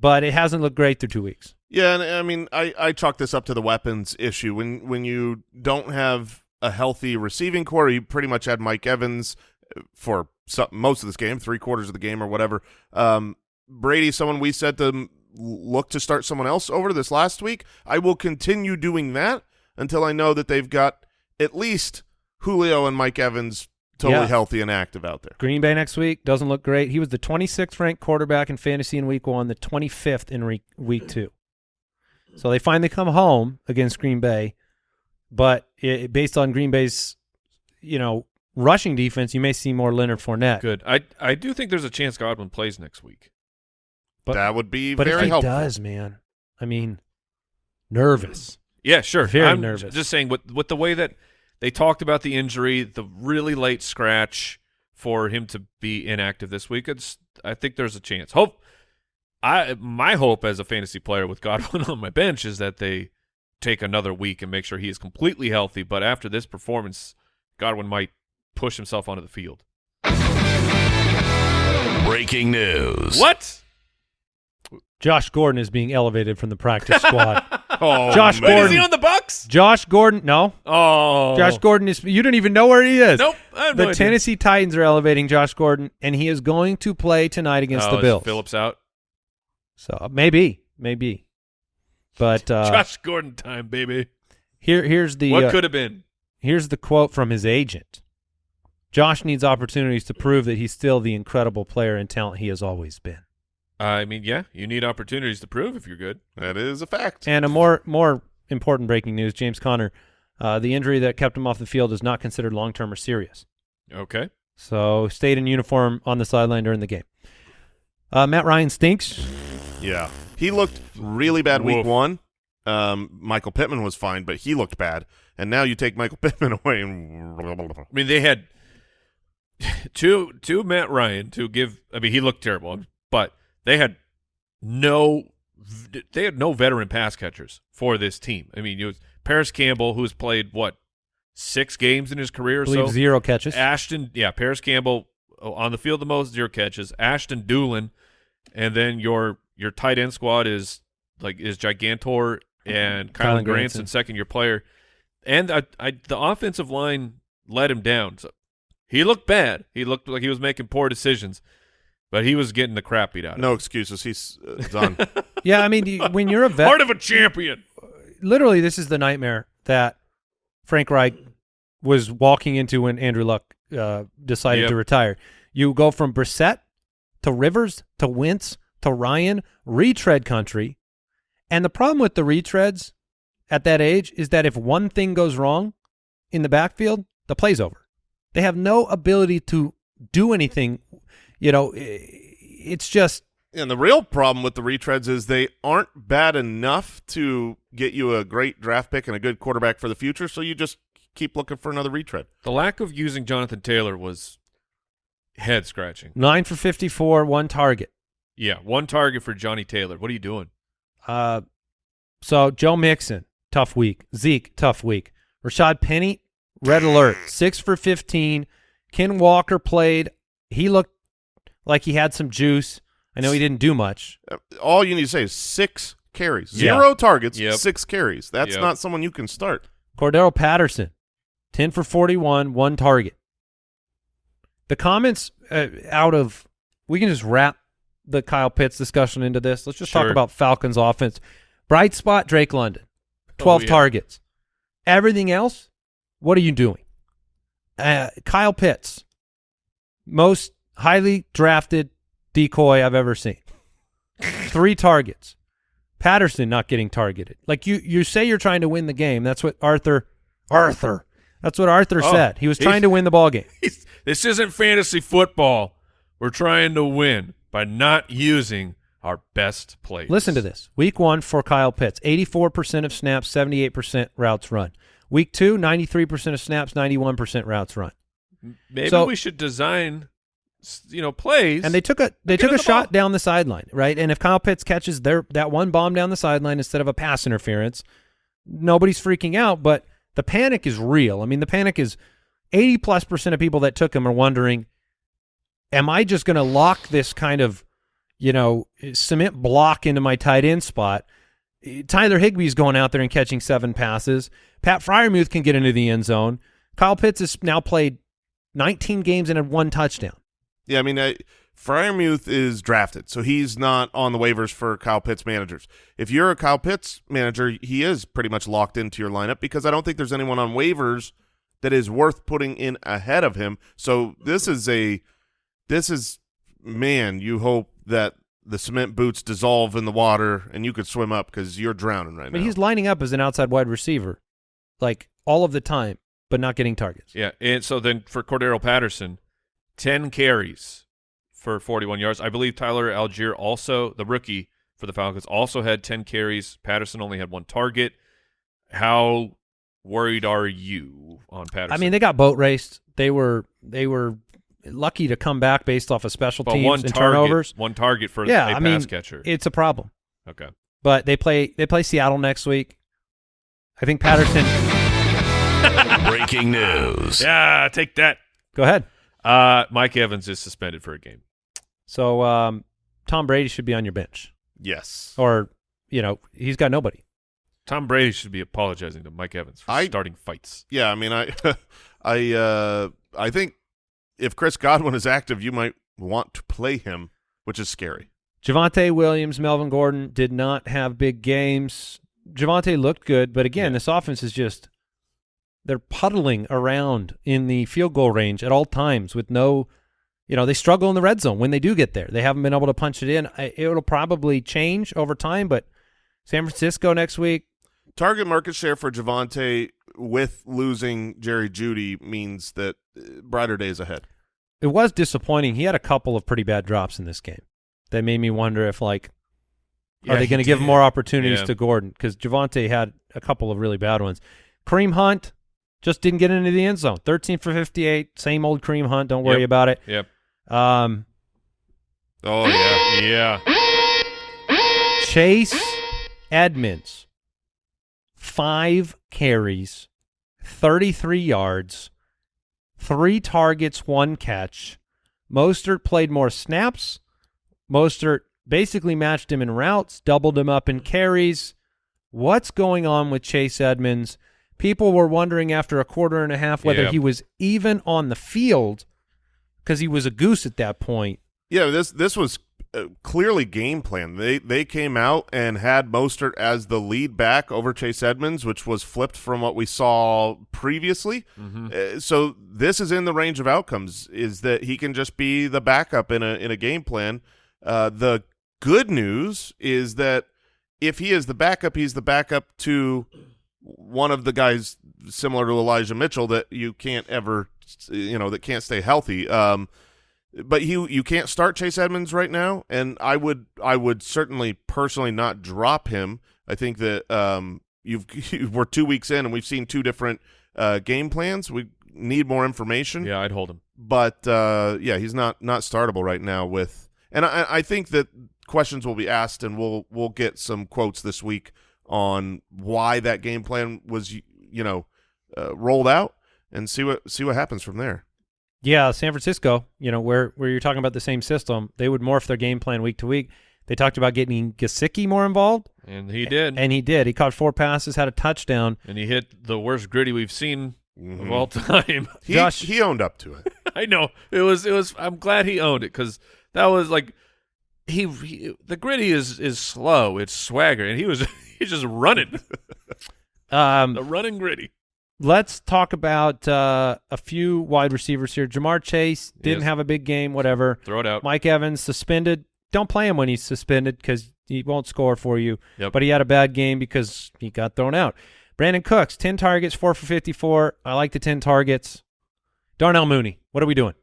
but it hasn't looked great through two weeks. Yeah, and I mean, I I chalk this up to the weapons issue. When when you don't have a healthy receiving corps, you pretty much had Mike Evans uh, for some, most of this game, three quarters of the game or whatever. Um, Brady, someone we said to look to start someone else over this last week. I will continue doing that until I know that they've got at least Julio and Mike Evans totally Yeah. healthy and active out there. Green Bay next week doesn't look great. He was the 26th ranked quarterback in fantasy in week one, the 25th in re- week two. So they finally come home against Green Bay, but it, based on Green Bay's, you know, rushing defense, you may see more Leonard Fournette. Good. I I do think there's a chance Godwin plays next week. But- that would be But very if he helpful. does, man, I mean, nervous. Yeah, sure. Very I'm nervous. Just saying, with with the way that they talked about the injury, the really late scratch for him to be inactive this week, it's I think there's a chance. Hope I my hope as a fantasy player with Godwin on my bench is that they take another week and make sure he is completely healthy. But after this performance, Godwin might push himself onto the field. Breaking news. What? Josh Gordon is being elevated from the practice squad. Oh, Josh man. Wait, is Gordon. he on the Bucks? Josh Gordon, no. Oh, Josh Gordon is. You don't even know where he is. Nope. The no. Tennessee Titans are elevating Josh Gordon, and he is going to play tonight against oh, the Bills. Philips out. So maybe, maybe. But uh, Josh Gordon time, baby. here, here's the what uh, could have been? here's the quote from his agent. Josh needs opportunities to prove that he's still the incredible player and talent he has always been. I mean, yeah, you need opportunities to prove if you're good. That is a fact. And a more more important breaking news: James Conner, uh, the injury that kept him off the field is not considered long term or serious. Okay. So stayed in uniform on the sideline during the game. Uh, Matt Ryan stinks. Yeah, he looked really bad week Woof. one. Um, Michael Pittman was fine, but he looked bad. And now you take Michael Pittman away, and I mean, they had to to Matt Ryan to give. I mean, he looked terrible, but they had no they had no veteran pass catchers for this team. I mean, it was Parris Campbell, who's played what six games in his career I believe so. zero catches. Ashton, yeah, Parris Campbell oh, on the field the most zero catches. Ashton Dulin, and then your your tight end squad is like is Gigantor and Kylen Kylen Granson, Granson. second year player, and I, I the offensive line let him down. So he looked bad. He looked like he was making poor decisions, but he was getting the crap beat out. of no him. excuses. He's uh, done. yeah, I mean, you- when you're a vet, part of a champion. literally, this is the nightmare that Frank Reich was walking into when Andrew Luck uh, decided Yep. to retire. You go from Brissett to Rivers to Wentz to Ryan, retread country. And the problem with the retreads at that age is that if one thing goes wrong in the backfield, the play's over. They have no ability to do anything. You know, it's just and the real problem with the retreads is they aren't bad enough to get you a great draft pick and a good quarterback for the future. So you just keep looking for another retread. The lack of using Jonathan Taylor was head scratching. nine for 54, one target. Yeah, one target for Johnny Taylor. What are you doing? Uh, so Joe Mixon, tough week. Zeke, tough week. Rashaad Penny, red alert, six for 15. Ken Walker played. He looked like he had some juice. I know he didn't do much. Uh, All you need to say is six carries, Yeah. zero targets, Yep. six carries. That's Yep. not someone you can start. Cordarrelle Patterson, 10 for 41, one target. The comments uh, out of, we can just wrap the Kyle Pitts discussion into this. Let's just talk about Falcons offense. Bright spot, Drake London, 12 Oh, yeah. targets. Everything else, what are you doing? Uh, Kyle Pitts, most highly drafted decoy I've ever seen. Three targets. Patterson not getting targeted. Like you, you say you're trying to win the game. That's what Arthur, Arthur. That's what Arthur Oh, said. He was trying to win the ball game. This isn't fantasy football. We're trying to win by not using our best plays. Listen to this. Week one for Kyle Pitts, 84% of snaps, 78% routes run. Week two, 93% of snaps, 91% routes run. Maybe So- we should design, you know, plays. And they took a they took a the shot ball. down the sideline, right? And if Kyle Pitts catches their that one bomb down the sideline instead of a pass interference, nobody's freaking out. But the panic is real. I mean, the panic is eighty plus percent of people that took him are wondering, am I just going to lock this kind of, you know, cement block into my tight end spot? Tyler Higbee's going out there and catching seven passes. Pat Freiermuth can get into the end zone. Kyle Pitts has now played 19 games and had one touchdown. Yeah, I mean, I, Freiermuth is drafted, so he's not on the waivers for Kyle Pitts managers. If you're a Kyle Pitts manager, he is pretty much locked into your lineup because I don't think there's anyone on waivers that is worth putting in ahead of him. So this is a, this is, man, you hope that the cement boots dissolve in the water and you could swim up because you're drowning right I mean, now. he's lining up as an outside wide receiver, like all of the time, but not getting targets. Yeah, and so then for Cordarrelle Patterson, ten carries for forty-one yards. I believe Tyler Allgeier also, the rookie for the Falcons, also had ten carries. Patterson only had one target. How worried are you on Patterson? I mean, they got boat raced. They were they were lucky to come back based off of special but teams one and target, turnovers. one target for Yeah, a I pass mean, catcher. it's a problem. okay, But they play they play Seattle next week. I think Patterson. Breaking news. yeah, take that. go ahead. Uh, Mike Evans is suspended for a game. So um, Tom Brady should be on your bench, yes. or you know he's got nobody. Tom Brady should be apologizing to Mike Evans for I- starting fights. Yeah, I mean, I, I, uh, I think if Chris Godwin is active, you might want to play him, which is scary. Javonte Williams, Melvin Gordon did not have big games. Javonte looked good, but again, this offense is just they're puddling around in the field goal range at all times with no, you know, they struggle in the red zone when they do get there. They haven't been able to punch it in. I, it'll probably change over time, but San Francisco next week, Target market share for Javonte with losing Jerry Jeudy means that uh, brighter days ahead. it was disappointing. He had a couple of pretty bad drops in this game that made me wonder if like Yeah, are they going to give did. more opportunities Yeah. to Gordon? Because Javonte had a couple of really bad ones. Kareem Hunt just didn't get into the end zone. 13 for 58. Same old Kareem Hunt. Don't worry Yep. about it. Yep. Um, Oh yeah, yeah. Chase Edmonds, five carries, 33 yards, three targets, one catch. Mostert played more snaps. Mostert basically matched him in routes, doubled him up in carries. What's going on with Chase Edmonds? People were wondering after a quarter and a half whether Yeah. he was even on the field because he was a goose at that point. Yeah, this this was uh, clearly game plan. They they came out and had Mostert as the lead back over Chase Edmonds, which was flipped from what we saw previously. Uh, so this is in the range of outcomes. Is that he can just be the backup in a in a game plan. Uh, the good news is that if he is the backup, he's the backup to one of the guys similar to Elijah Mitchell that you can't ever, you know, that can't stay healthy. Um, but you you can't start Chase Edmonds right now, and I would I would certainly personally not drop him. I think that um, you've we're two weeks in and we've seen two different uh, game plans. We need more information Yeah, I'd hold him. but uh, yeah, he's not not startable right now. With and I, I think that questions will be asked, and we'll we'll get some quotes this week on why that game plan was you know uh, rolled out and see what see what happens from there. Yeah, San Francisco, you know, where where you're talking about the same system, they would morph their game plan week to week. They talked about getting Gesicki more involved, And he did. and he did. He caught four passes, had a touchdown. and he hit the worst griddy we've seen Mhm. of all time. He, Josh- he owned up to it. I know it was. It was. I'm glad he owned it because that was like he, he. The griddy is is slow. It's swagger, and he was he's just running Um, the running griddy. let's talk about uh, a few wide receivers here. Ja'Marr Chase didn't Yes. have a big game, whatever. Throw it out. Mike Evans suspended. Don't play him when he's suspended because he won't score for you. Yep. But he had a bad game because he got thrown out. Brandin Cooks, 10 targets, 4 for 54. I like the 10 targets. Darnell Mooney, what are we doing?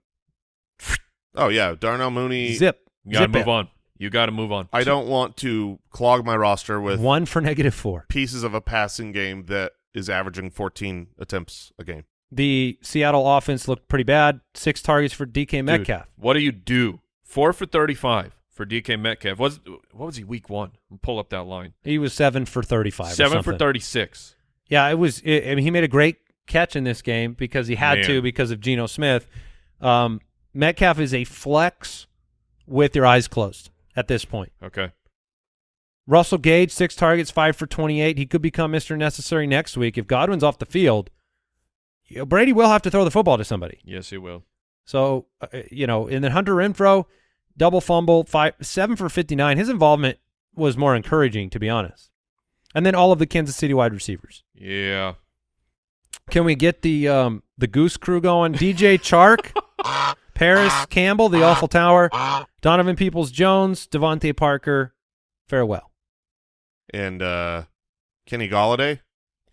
Oh yeah, Darnell Mooney. Zip. You gotta Zip move it. on. You got to move on. I don't want to clog my roster with One for negative four. pieces of a passing game that is averaging 14 attempts a game. The Seattle offense looked pretty bad. Six targets for DK Dude, Metcalf. what do you do? Four for thirty-five for DK Metcalf. Was what was he week one? Pull up that line. He was seven for 35. or Seven for thirty-six. Yeah, it was. It, I mean, he made a great catch in this game because he had Man. to because of Geno Smith. Um, Metcalf is a flex with your eyes closed at this point. Okay. Russell Gage, six targets, five for 28. He could become Mr. Necessary next week. If Godwin's off the field, you know, Brady will have to throw the football to somebody. Yes, he will. So, uh, you know, and then Hunter Renfrow, double fumble, five, seven for 59. His involvement was more encouraging, to be honest. And then all of the Kansas City wide receivers. Yeah. Can we get the um, the Goose Crew going? DJ Chark, Parris ah. Campbell, the Awful Tower, Donovan Peoples Jones, DeVante Parker. Farewell. And uh, Kenny Golladay.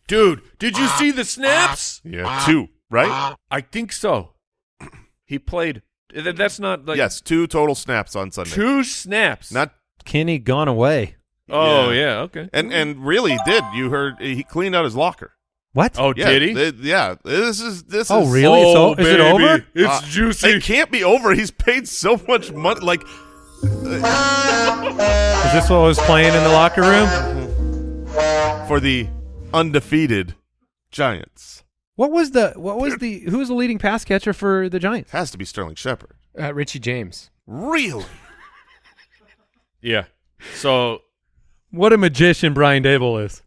Dude, did you see the snaps? Yeah, ah. two, right? Ah. I think so. He played. That's not like yes, two total snaps on Sunday. two snaps. Not Kenny gone away. Oh Yeah. yeah. Okay. and and really did. You heard he cleaned out his locker. What? oh, Yeah, did he? th- yeah, this is this Oh, is really? It's o- is it over? It's Uh, juicy. It can't be over. He's paid so much money. Like Is this what was playing in the locker room? for the undefeated Giants. What was the what was the who was the leading pass catcher for the Giants? Has to be Sterling Shepard. Uh, Richie James. Really? Yeah. So What a magician Brian Daboll is.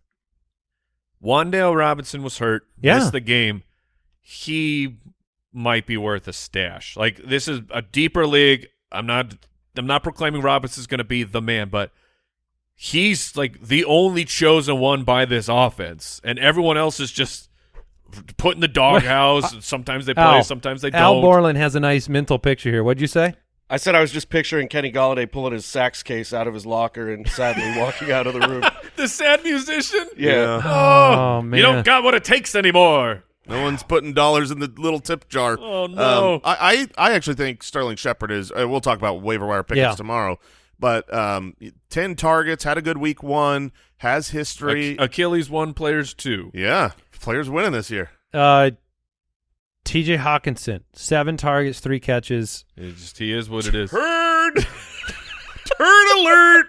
Wan'Dale Robinson was hurt. Yeah. Missed the game. He might be worth a stash. Like this is a deeper league. I'm not. I'm not proclaiming Robinson's going to be the man, but he's like the only chosen one by this offense, and everyone else is just put in the doghouse. Uh, and sometimes they play, Al, sometimes they Al don't. Borland has a nice mental picture here. What'd you say? I said I was just picturing Kenny Golladay pulling his sax case out of his locker and sadly walking out of the room. the sad musician. Yeah. Oh, man. You don't got what it takes anymore. No one's putting dollars in the little tip jar. Oh, no. Um, I, I I actually think Sterling Shepard is. Uh, we'll talk about waiver wire pickups Yeah. tomorrow. But um, ten targets, had a good week one, has history. Ach- Achilles one, players two. yeah, players winning this year. Uh, T.J. Hockenson, seven targets, three catches. It just he is what it is. Turd, turd alert.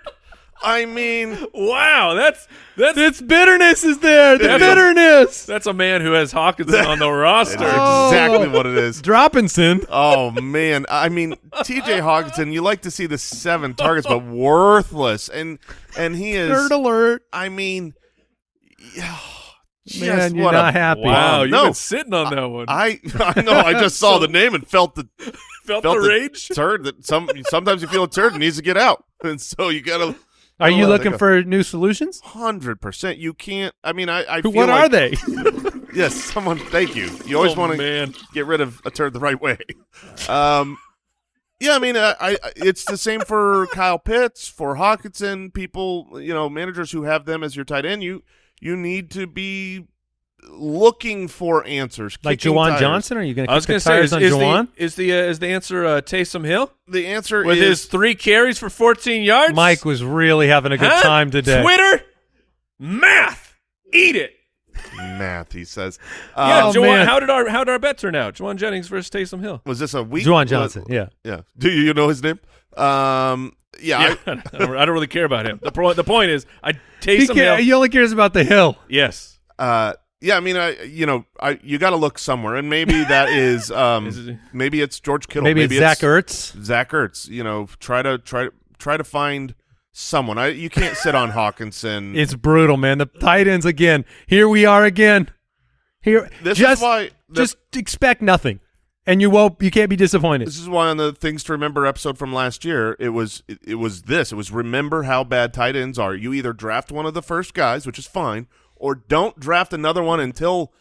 I mean, Wow, that's that's Its bitterness is there. The bitterness. That's a man who has Hockenson on the roster. that's Oh. exactly what it is. Droppinson. Oh man, I mean T.J. Hockenson. You like to see the seven targets, but worthless, and and he is. Nerd alert. I mean, yeah, just Man, you're what not a, happy. Wow, you've No. been sitting on that one. I I know. I just saw the name and felt the felt, felt the rage. turd that some sometimes you feel a turd needs to get out, and so you gotta. Are you looking go. for new solutions? Hundred percent. You can't. I mean, I. I feel What like- are they? Yes, someone. Thank you. You always Oh, want to get rid of a turd the right way. Um, yeah, I mean, I, I it's the same for Kyle Pitts, for Hockenson. People, you know, managers who have them as your tight end. You you need to be looking for answers. like kicking Juwan tires. Johnson? Are you going to I was kick going the to say, tires is, on is Juwan? the is the uh, is the answer uh, Taysom Hill The answer with is his three carries for 14 yards? Mike was really having a good Huh? time today. Twitter, math, eat it. math. He says. Yeah, Um, Oh, Jawan, man. how did our how did our bet turn out? Jauan Jennings versus Taysom Hill. was this a week? Juwan was- Johnson. Yeah. Yeah. Do you know his name? Um. Yeah. Yeah, I, don't, I don't really care about him. The, pro, the point is, I He, Taysom ca- Hill. he only cares about the hill. yes, uh. Yeah, I mean, I you know, I you got to look somewhere, and maybe that is, um, Is it- maybe it's George Kittle, Maybe, it's Zach Ertz. Zach Ertz. You know, try to try try to find someone. I you can't sit on Hockenson. It's brutal, man. The tight ends again. Here we are again. Here, this just is why the, just expect nothing, and you won't. You can't be disappointed. this is why on the things to remember episode from last year, it was it, it was this. It was remember how bad tight ends are. You either draft one of the first guys, which is fine, or don't draft another one until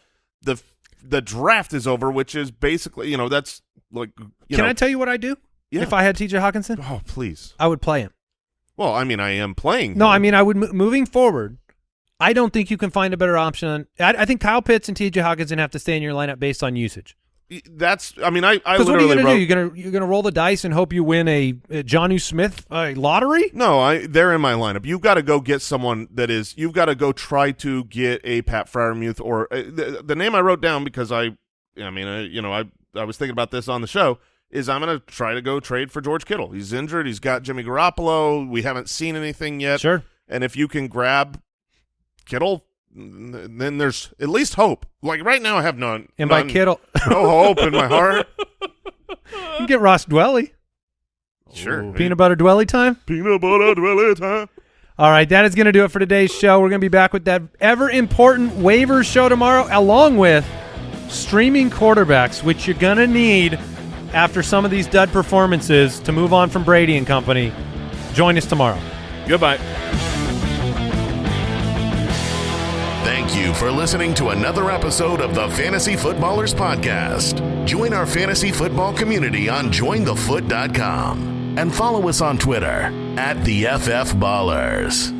the the draft is over, which is basically you know that's like you Can know I tell you what I do? Yeah. If I had T.J. Hockenson, oh please. I would play him. Well, I mean, I am playing. No, him. I mean I would. Moving forward, I don't think you can find a better option. I, I think Kyle Pitts and T.J. Hockenson have to stay in your lineup based on usage. That's. I mean, I I Because what are you going to wrote. do? You're going to you're to roll the dice and hope you win a, a Jonnu Smith uh, lottery? No, I they're in my lineup. You've got to go get someone that is. You've got to go try to get a Pat Freiermuth or uh, the, the name I wrote down because I, I mean, I, you know, I I was thinking about this on the show. Is I'm going to try to go trade for George Kittle. He's injured. He's got Jimmy Garoppolo. We haven't seen anything yet. Sure. And if you can grab Kittle, then there's at least hope. Like right now, I have none. And by Kittle, no hope in my heart. you can get Ross Dwelley. Sure, Peanut butter Dwelley time. peanut butter dwelley time. All right, that is going to do it for today's show. We're going to be back with that ever important waivers show tomorrow, along with streaming quarterbacks, which you're going to need after some of these dud performances to move on from Brady and company. Join us tomorrow. Goodbye. Thank you for listening to another episode of the Fantasy Footballers Podcast. Join our fantasy football community on jointhefoot.com and follow us on Twitter at the FF Ballers.